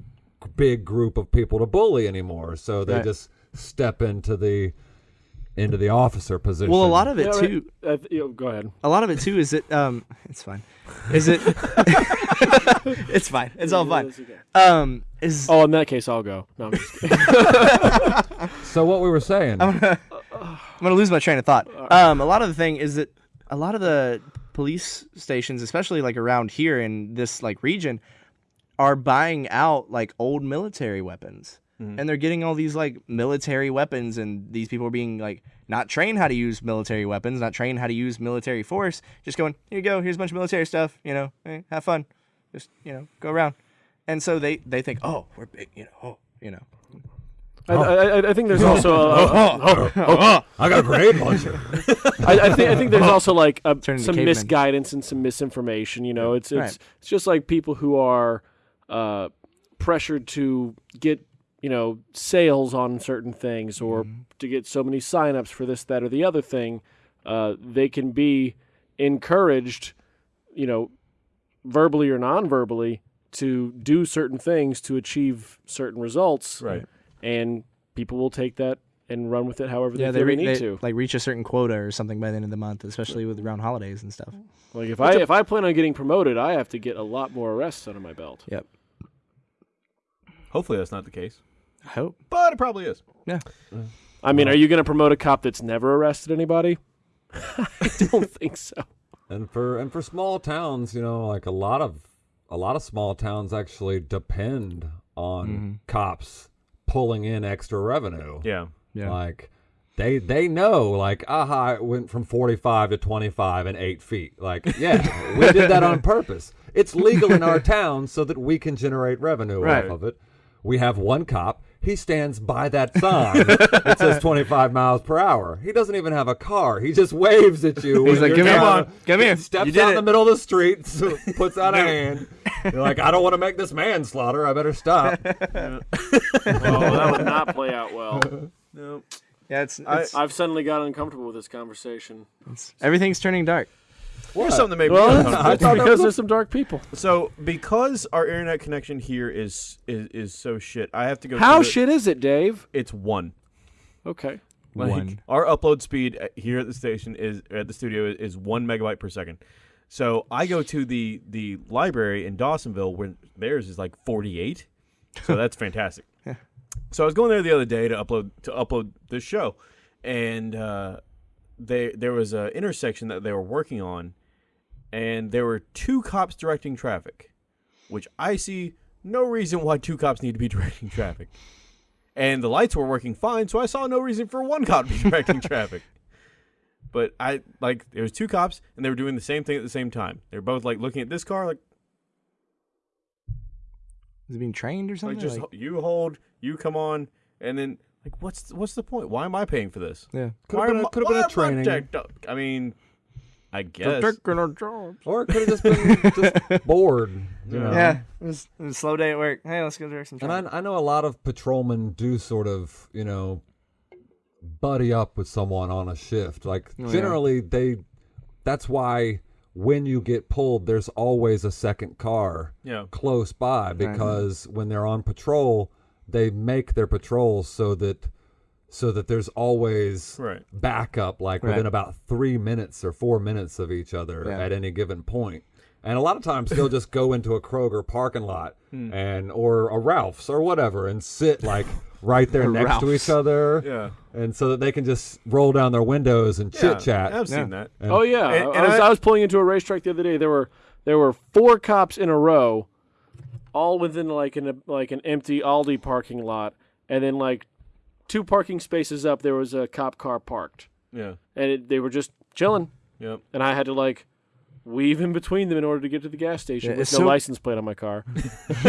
big group of people to bully anymore so they Right. just step into the into the officer position Well, a lot of it Yeah, right. too. Uh, you know, go ahead. A lot of it too is that um, it's fine. Is it? it's fine. It's all fine. Um, is Oh, in that case, I'll go. No, I'm just so what we were saying I'm gonna lose my train of thought. Um, a lot of the thing is that a lot of the police stations, especially like around here in this like region, are buying out like old military weapons. And they're getting all these like military weapons, and these people are being like not trained how to use military weapons, not trained how to use military force. Just going, here you go, here's a bunch of military stuff. You know, eh, have fun, just you know, go around. And so they they think, oh, we're big, you know, oh, you know, I, I, I think there's also a, i got a grenade launcher I, I think I think there's also like a, some cavemen. misguidance and some misinformation. You know, it's it's Right. it's just like people who are uh, pressured to get you know sales on certain things or Mm-hmm. to get so many signups for this, that, or the other thing. Uh, they can be encouraged, you know, verbally or non-verbally, to do certain things to achieve certain results, Right. and people will take that and run with it however yeah, they, they, re- need they, to. like reach a certain quota or something by the end of the month, especially with around holidays and stuff. Like if I if I plan on getting promoted, I have to get a lot more arrests under my belt. Yep. Hopefully that's not the case, I hope. but it probably is. Yeah. I mean, are you going to promote a cop that's never arrested anybody? I don't think so. and for and for small towns you know like a lot of a lot of small towns actually depend on mm-hmm. cops pulling in extra revenue Yeah. Yeah. like they they know like aha it went from 45 to 25 and 8 feet like yeah we did that on purpose it's legal in our town so that we can generate revenue Right. off of it we have one cop He stands by that sign that says 25 miles per hour. He doesn't even have a car. He just waves at you. He's like, you're "Come here, trying to- come here. Steps You did out in the middle of the street, so puts out a hand. You're like, I don't want to make this manslaughter. I better stop. Oh, that would not play out well. No. Yeah, it's, I- it's, I've suddenly got uncomfortable with this conversation. everything's turning dark. Here's something that made me Well, uncomfortable. I it's thought because there's some dark people. So because our internet connection here is is, is so shit, I have to go. How shit is it, Dave? It's one. Okay. Like, One. Our upload speed here at the station is at the studio is, is one megabyte per second. So I go to the the library in Dawsonville where theirs is like 48. So that's fantastic. So I was going there the other day to upload to upload this show, and uh, they there was an intersection that they were working on, and there were two cops directing traffic, which I see no reason why two cops need to be directing traffic. And the lights were working fine, so I saw no reason for one cop to be directing traffic. But I like there was two cops and they were doing the same thing at the same time. They were both like looking at this car, like Is it being trained or like something? just Like- you hold, you come on, and then like what's what's the point? Why am I paying for this? yeah. Could Why have been, am could have been a am I training. jacked up? I mean, I guess. Taking our jobs. Or it could have just been just bored. You know? Yeah, it was, it was a slow day at work. Hey, let's go direct some And. I, I know a lot of patrolmen do sort of, you know, buddy up with someone on a shift. Like Oh, yeah. generally, they. That's why when you get pulled, there's always a second car Yeah. close by because when they're on patrol, they make their patrols so that so that there's always Right. backup, like Right. within about three minutes or four minutes of each other Yeah. at any given point. And a lot of times they'll just go into a Kroger parking lot Hmm. and or a Ralph's or whatever and sit like right there A next to each other, Yeah. and so that they can just roll down their windows and Yeah, chit chat. I've seen Yeah. that. And- Oh yeah, And- I- and I, was, I- I was pulling into a racetrack the other day. There were there were four cops in a row, all within like an like an empty Aldi parking lot, and then like two parking spaces up, there was a cop car parked, Yeah. and it, they were just chilling, Yep. and I had to like weave in between them in order to get to the gas station Yeah, with it's no so- license plate on my car.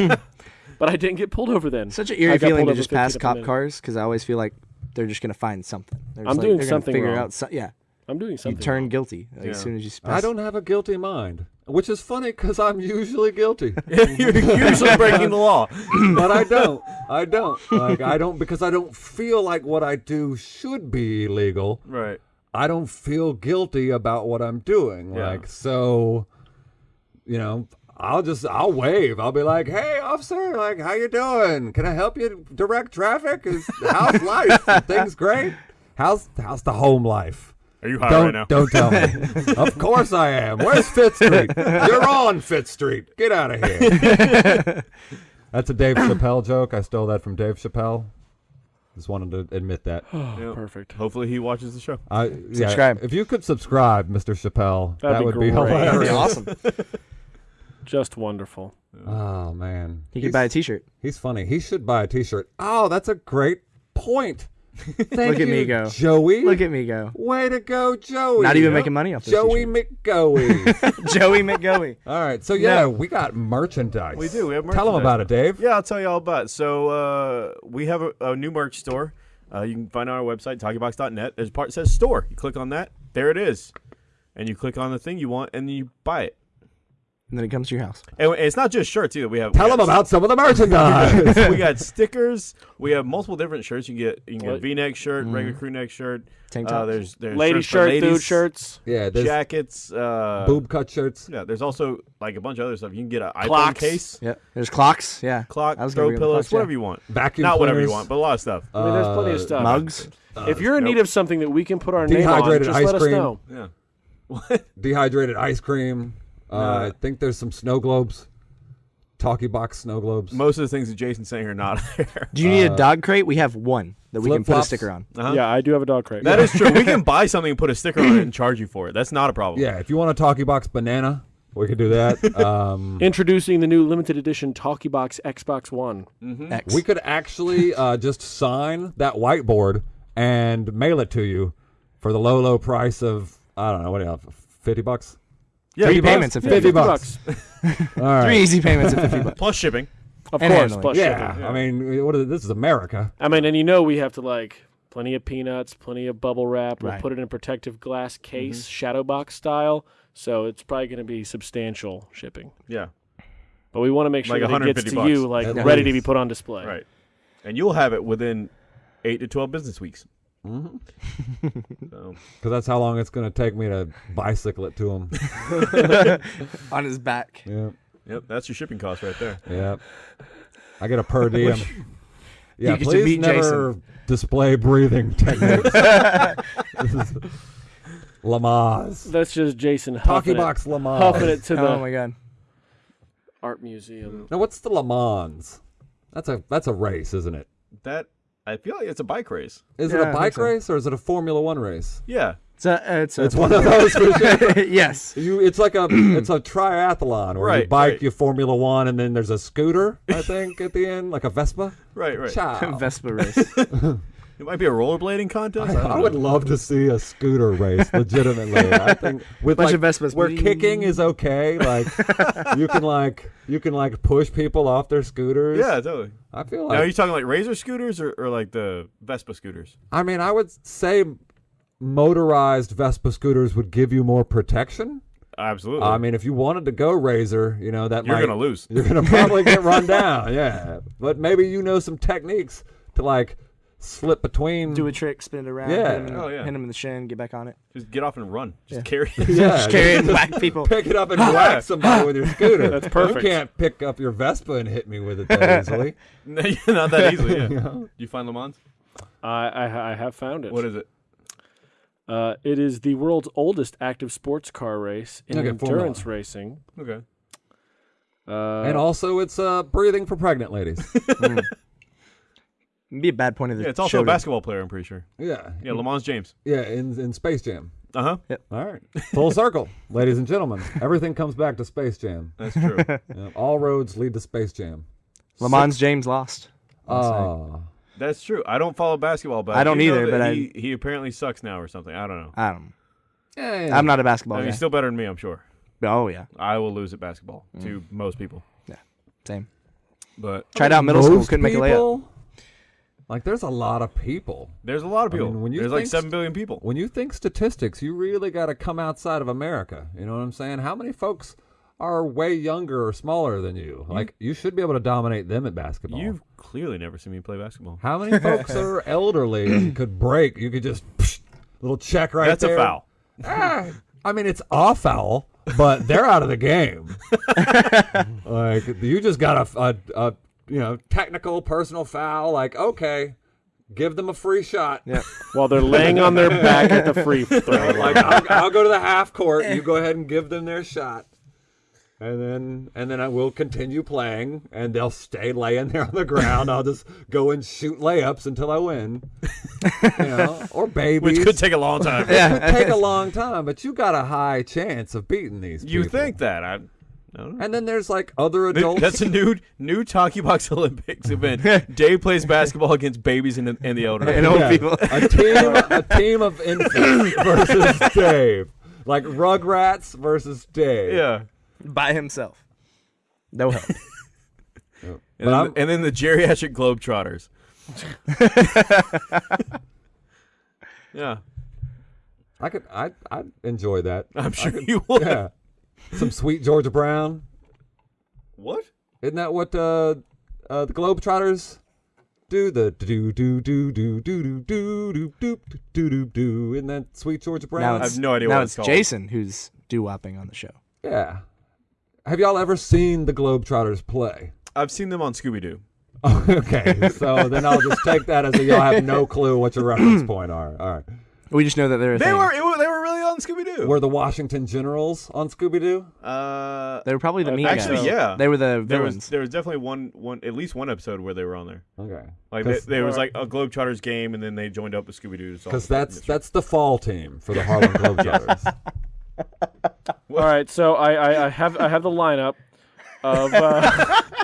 but I didn't get pulled over then. Such an eerie feeling to just pass cop cars because I always feel like they're just gonna find something. They're just I'm like- doing gonna something figure wrong. out. So, yeah, I'm doing something. you something. turn wrong. guilty like, Yeah. as soon as you. Pass. I don't have a guilty mind, which is funny because I'm usually guilty. You're usually breaking the law. but I don't. I don't. Like I don't because I don't feel like what I do should be illegal. Right. I don't feel guilty about what I'm doing. Yeah. Like so, you know, I'll just I'll wave. I'll be like, "Hey, officer, like, how you doing? Can I help you direct traffic? Is how's life? Things great? How's how's the home life? Are you high don't right now? don't tell me. of course I am. Where's Fifth Street? You're on Fifth Street. Get out of here. That's a Dave Chappelle joke. I stole that from Dave Chappelle. Just wanted to admit that. Yep. Perfect. Hopefully he watches the show. I, yeah, Subscribe. if you could subscribe, Mr. Chappelle, That'd that be would be great. That'd be awesome. Just wonderful. Oh man, You he's, could buy a T-shirt. he's funny. He should buy a T-shirt. Oh, that's a great point. Thank Look at you, me go. Joey. Look at me go. Way to go, Joey. Not even Yeah. making money off this Joey t-shirt. McGoey. Joey McGoey. All right, so yeah, we got merchandise. We do, we have Tell them merchandise. about it, Dave. Yeah, I'll tell you all about it. So uh, we have a, a new merch store. Uh, you can find it on our website, talkybox.net. There's a part that says store. You click on that. There it is. And you click on the thing you want, and then you buy it. And then it comes to your house. And it's not just shirts either. We have Tell we them about some of the merchandise. we got stickers. We have multiple different shirts. You can get you can get a What? V-neck shirt, regular crew neck shirt. Tank Uh, there's there's Lady shirts shirt, ladies, dude shirts, yeah, there's jackets, uh, boob cut shirts. Yeah, there's also like a bunch of other stuff. You can get an iPhone case, Yeah. There's clocks. Yeah. clock, I was gonna throw bring up the pillows, clocks, yeah. whatever you want. Vacuum Not whatever you want, but a lot of stuff. I mean, there's plenty of Uh, stuff. Mugs. if you're in nope. need of something that we can put our name on, Dehydrated just ice let us know. Yeah. What? dehydrated ice cream. Uh, Uh, I think there's some snow globes, talkie box snow globes. Most of the things that Jason's saying are not there. Do you need Uh, a dog crate? We have one that we can put a flip-flops. sticker on. Uh-huh. Yeah, I do have a dog crate. That is true. We can buy something and put a sticker on it and charge you for it. That's not a problem. yeah, if you want a talkie box banana, we could do that. um, Introducing the new limited edition Talkie Box Xbox One. X. we could actually uh, just sign that whiteboard and mail it to you for the low, low price of I don't know what do you have, fifty bucks. Yeah, Three you buy- payments of 50 50 bucks. All right. Three easy payments of 50 bucks. plus shipping. Of And course, handling. plus Yeah, shipping. I mean, what is, this is America. I mean, and you know we have to like plenty of peanuts, plenty of bubble wrap. We'll Right. put it in a protective glass case, Mm-hmm. shadow box style. So it's probably going to be substantial shipping. Yeah, But we want to make sure Like that it gets 150 to you like At ready to be put on display. right. And you'll have it within eight to twelve business weeks. Hmm So Because that's how long it's going to take me to bicycle it to him on his back. yeah, yep, that's your shipping cost right there. yeah. I get a per diem. yeah, You please meet never display breathing techniques. this is Lamaze. That's just Jason Talkie huffing it, box Lamaze. huffing it to the Oh my god. art museum. Now, what's the Le Mans? That's a that's a race, isn't it? That I feel like it's a bike race. Is Yeah, it I a think bike so. race or is it a Formula One race? Yeah, It's a it's a It's one of those. For sure. yes. You, it's like a it's a triathlon where you Right, bike, right. you Formula One, and then there's a scooter. I think at the end, like a Vespa. right, right. Ciao. Vespa race. It might be a rollerblading contest. I, I, I would love to see a scooter race, legitimately. I think with Bunch like, of Vespas. where kicking is okay, like you can like you can like push people off their scooters. Yeah, totally. I feel now, are you like talking like razor scooters or, or like the Vespa scooters? I mean I would say motorized Vespa scooters would give you more protection. Absolutely. I mean, if you wanted to go razor, you know that you're might gonna lose. you're gonna probably get run down. Yeah, but maybe you know some techniques to like slip between. Do a trick, spin it around, Yeah. hit him, in, Oh, yeah. hit him in the shin, get back on it. Just get off and run. Just Yeah. carry. it. yeah, Just carry it and whack people. pick it up and whack somebody with your scooter. That's perfect. You can't pick up your Vespa and hit me with it that easily. Not that easily. Yeah. You know? You find Le Mans? I, I I have found it. What is it? Uh, it is the world's oldest active sports car race in Okay, Formula. endurance racing. Okay. Uh, and also, it's uh, breathing for pregnant ladies. It'd be a bad point of the Yeah, it's also show a to- basketball player. I'm pretty sure. yeah, Yeah, Le Mans James. yeah, in in Space Jam. Uh huh. All right, full circle, ladies and gentlemen. Everything comes back to Space Jam. That's true. Yeah, all roads lead to Space Jam. Le Mans James lost. Oh, That's true. I don't follow basketball, but I don't do know either, that but he, he apparently sucks now or something. I don't know. I don't. yeah, yeah. I'm not a basketball I mean, guy. he's still better than me, I'm sure. oh yeah, I will lose at basketball to most people, Yeah. same. but Tried out middle school, Most couldn't make a layup. people- Like, there's a lot of people. there's a lot of I people. mean, when you there's like seven billion people. When you think statistics, you really got to come outside of America. You know what I'm saying? How many folks are way younger or smaller than you? Like, you should be able to dominate them at basketball. You've clearly never seen me play basketball. How many folks are elderly and could break? You could just little check right That's there. That's a foul. Ah, I mean, it's a foul, but they're out of the game. like you just got a, a, a you know technical personal foul. Like okay, give them a free shot. Yeah. while they're laying on their back at the free throw line. like I'll, I'll go to the half court. You go ahead and give them their shot, and then and then I will continue playing, and they'll stay laying there on the ground. I'll just go and shoot layups until I win, you know, or babies. Which could take a long time. It could take a long time, but you got a high chance of beating these. You people. think that? I, I don't know. And then there's like other adults. That's a new new Talkie Box Olympics event. Dave plays basketball against babies and, the- and the elderly. And old Yeah, people. a team, a team of infants versus Dave, like Rugrats versus Dave. yeah. by himself. No help. And, But then, I'm- and then the geriatric Globetrotters. yeah, I could, I, I enjoy that. I'm sure you would. Yeah, some sweet Georgia Brown. What? Isn't that what uh, uh, the Globetrotters do? The do do do do do do do do do do do do. Isn't that sweet Georgia Brown? now Brown? I have no idea now what it's it's called. Jason who's doo wopping on the show. Yeah. Have y'all ever seen the Globetrotters play? I've seen them on Scooby Doo. okay, so then I'll just take that as a y'all have no clue what your reference point are. All right. We just know that they're a They thing. were, it wa- they were really on Scooby Doo. Were the Washington Generals on Scooby Doo? Uh, They were probably the Uh, mean actually, guys. yeah. They were the there was villains. there was definitely one one at least one episode where they were on there. Okay. Like they, 'Cause- there was like a Globetrotters game, and then they joined up with Scooby Doo. Because that's that's the fall team for the Harlem Globetrotters. All right, so I, I, I have I have the lineup of uh,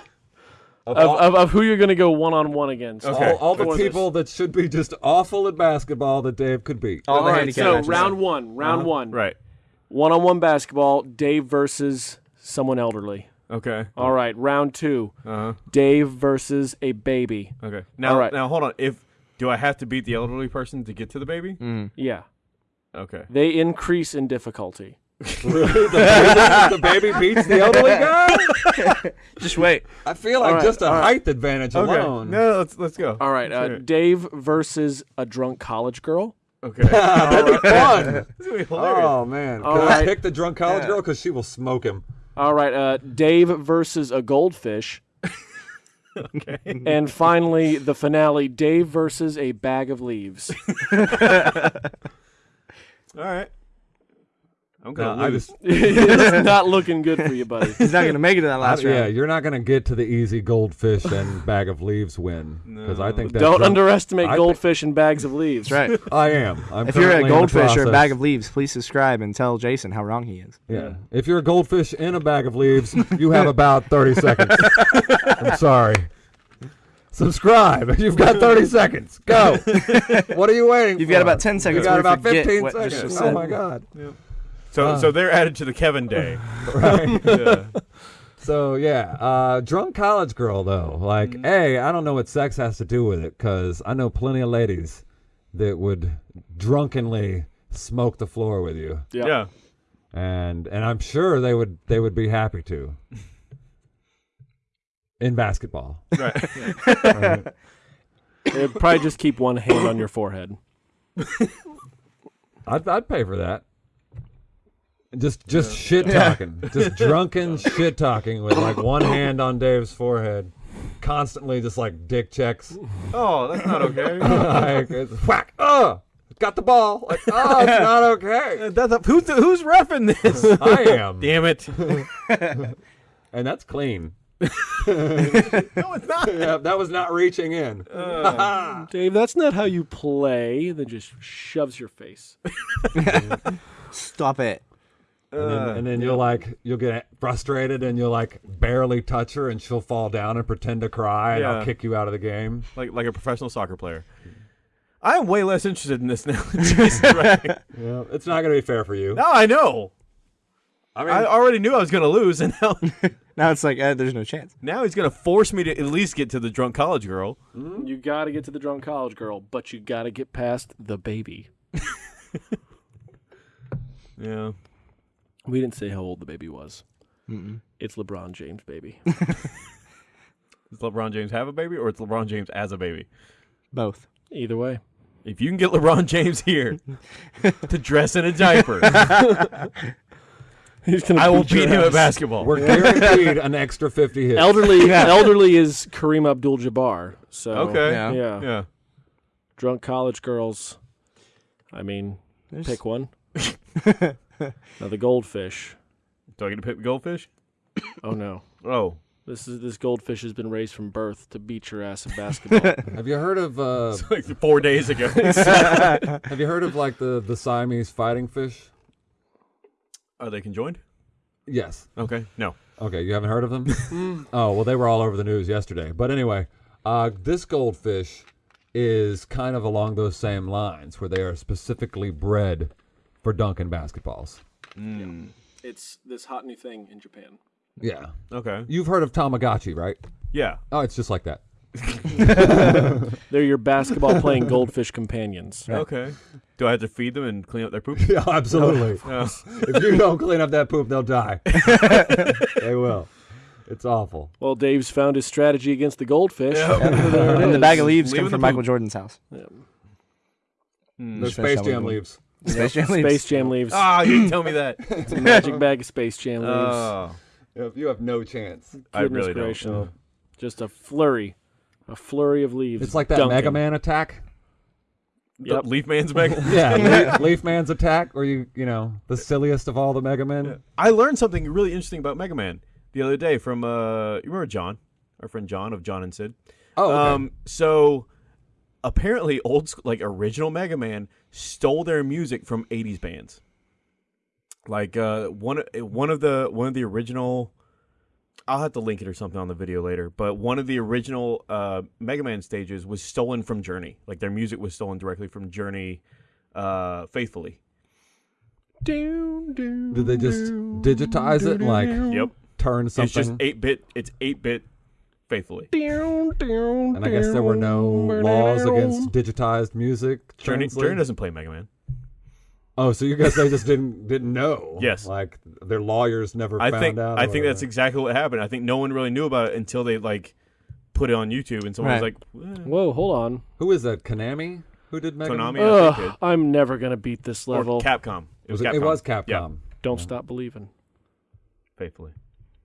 of, of, of who you're going to go one on one against. Okay. all, all the For this. people that should be just awful at basketball that Dave could beat. All the All right, so matches. round one, round one, right. one on one basketball. Dave versus someone elderly. Okay. All right, round two. Uh huh. Dave versus a baby. Okay. Now, All right. now hold on. If do I have to beat the elderly person to get to the baby? Mm. Yeah. Okay. They increase in difficulty. The baby beats the elderly guy. Just wait. I feel like All right, just a all right. height advantage Okay. alone. No, let's let's go. All right, uh. Dave versus a drunk college girl. Okay. That'd be fun. This is be hilarious. Oh man! All Can I right. pick the drunk college girl because she will smoke him? All right, uh, Dave versus a goldfish. Okay. And finally, the finale: Dave versus a bag of leaves. All right. I'm gonna I lose. just it's not looking good for you, buddy. He's not gonna make it to that I- last yeah, you're not gonna get to the easy goldfish and bag of leaves win because I think that Don't drunk- underestimate I thi- goldfish and bags of leaves. That's right. I am. I'm if you're a currently in the goldfish or a bag of leaves, please subscribe and tell Jason how wrong he is. Yeah. If you're a goldfish in a bag of leaves, you have about 30 seconds. I'm sorry. Subscribe. You've got 30 seconds. Go. What are you waiting You've for? got about 10 seconds You've got about 15 seconds. Oh my god. So Uh. so they're added to the Kevin Day. Right. Yeah. So yeah, uh, drunk college girl though. Like, Mm-hmm. a, I don't know what sex has to do with it because I know plenty of ladies that would drunkenly smoke the floor with you, Yeah. yeah. and and I'm sure they would they would be happy to. In basketball, Right. It'd probably just keep one hand on your forehead. I'd I'd pay for that. Just just shit talking, just drunken shit talking with like one hand on Dave's forehead, constantly just like dick checks. Oh, that's not okay. like it's whack. Oh, got the ball. Like oh, it's not okay. Uh, that's a, who's who's refing this? I am, Damn it. and that's clean. No, it's not. Yeah, that was not reaching in. Uh, Dave, that's not how you play. Then just shoves your face. Stop it. And then, and then you'll like you'll get frustrated and you'll like barely touch her and she'll fall down and pretend to cry and Yeah. I'll kick you out of the game. Like like a professional soccer player. I am way less interested in this now. than Yeah, it's not gonna be fair for you. now I know. I mean, I already knew I was going to lose, and now Now it's like, uh, there's no chance. now he's going to force me to at least get to the drunk college girl. You got to get to the drunk college girl, but you got to get past the baby. Yeah. We didn't say how old the baby was. Mm-mm. It's LeBron James, baby. Does LeBron James have a baby, or it's LeBron James as a baby? Both. Either way. If you can get LeBron James here to dress in a diaper, He's gonna I will beat beat him at basketball. we're guaranteed an extra fifty hits. Elderly, elderly is Kareem Abdul-Jabbar. So okay. Yeah. yeah, Yeah. drunk college girls. I mean, There's- pick one. now the goldfish. Do I get to pick the goldfish? Oh no, Oh. this is this goldfish has been raised from birth to beat your ass in basketball. Have you heard of uh, It's like four days ago. Have you heard of like the the Siamese fighting fish? Are they conjoined? Yes. Okay. No. Okay, you haven't heard of them? oh, well, they were all over the news yesterday. But anyway, uh, this goldfish is kind of along those same lines, where they are specifically bred for dunking basketballs. it's this hot new thing in Japan. Yeah. Okay. You've heard of Tamagotchi, right? Yeah. Oh, it's just like that. They're your basketball playing goldfish companions. Okay. Do I have to feed them and clean up their poop? Yeah, absolutely. No. if you don't clean up that poop, they'll die. they will. It's awful. Well, Dave's found his strategy against the goldfish. Yeah. And the bag of leaves Leave come from. Michael Jordan's house. Yeah. Hmm. The Space Jam leaves. Space Jam leaves. Space Jam leaves. Ah, you didn't tell me that. It's a magic bag of Space Jam leaves. Oh. You have no chance. I Goodness really don't. gracious. Just a flurry, a flurry of leaves. It's like that dunking. Mega Man attack. The Yep. Leaf Man's Mega. Yeah, Leaf, Leaf Man's attack, or you, you know, the silliest of all the Mega Men. I learned something really interesting about Mega Man the other day from uh you remember John, our friend John of John and Sid. Oh, okay. Um so apparently old like original Mega Man stole their music from 80s bands. Like uh one one of the one of the original I'll have to link it or something on the video later, but one of the original uh Mega Man stages was stolen from Journey. Like their music was stolen directly from Journey uh faithfully. Doom, doom, Did they just doom, digitize it, doom, like- doom. Yep. turn something. It's just eight bit. It's eight bit faithfully. and I guess there were no laws against digitized music. Journey, translate- Journey doesn't play Mega Man. Oh, so you guys they just didn't didn't know? Yes. like their lawyers never I found think out. I or think that's exactly what happened. I think no one really knew about it until they like put it on YouTube, and someone Right. was like, eh, Whoa, hold on. who is that? Konami who did Mega Man? Konami. I think Ugh, I'm never gonna beat this or level. Capcom. It was, Was it, Capcom. it was Capcom. Yeah, Don't stop believing. faithfully.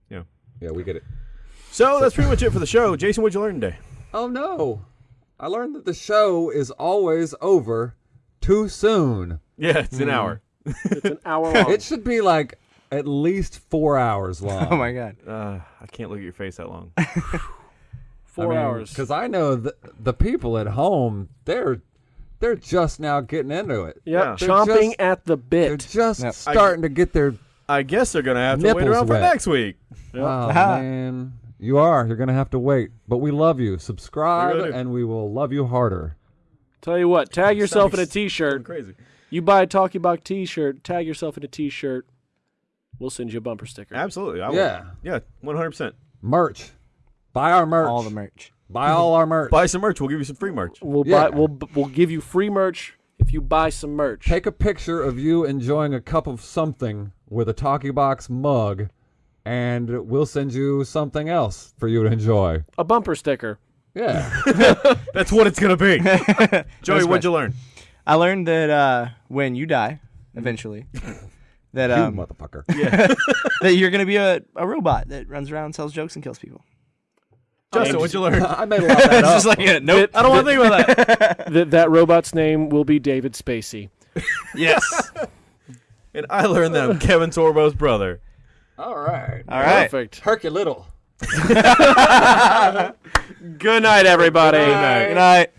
Yeah. Yeah, we get it. So that's pretty much it for the show. Jason, what'd you learn today? Oh no, I learned that the show is always over too soon. Yeah, it's Hmm. an hour. It's an hour long. It should be like at least four hours long. Oh my god. Uh, I can't look at your face that long. Four hours. Because I know the the people at home, they're they're just now getting into it. Yep, Yeah. They're chomping just- at the bit. They're just Yep. starting to get their. I guess they're gonna have to wait Nipples around for next week. Oh man, you are. You're gonna have to wait, but we love you. Subscribe, We really do. and we will love you harder. Tell you what, tag yourself in a Sounds T-shirt. Crazy. You buy a Talkie Box T-shirt, tag yourself in a T-shirt. We'll send you a bumper sticker. Absolutely. I will. Yeah. Yeah. One hundred percent. Merch. Buy our merch. All the merch. Buy all our merch. Buy some merch. We'll give you some free merch. We'll Yeah. buy. We'll we'll give you free merch if you buy some merch. Take a picture of you enjoying a cup of something with a Talkie Box mug, and we'll send you something else for you to enjoy. a bumper sticker. Yeah. That's what it's gonna be. Joey, That's what'd you learn? I learned that uh, when you die, eventually, that you um, motherfucker. that you're gonna be a, a robot that runs around, sells jokes, and kills people. Justin, what'd you learn? I made a lot of that up. just like a, nope. I don't want to think about that. that that robot's name will be David Spacey. yes. And I learned that I'm Kevin Sorbo's brother. All right. All right. Perfect. Herky Little. Good night, everybody. Good night.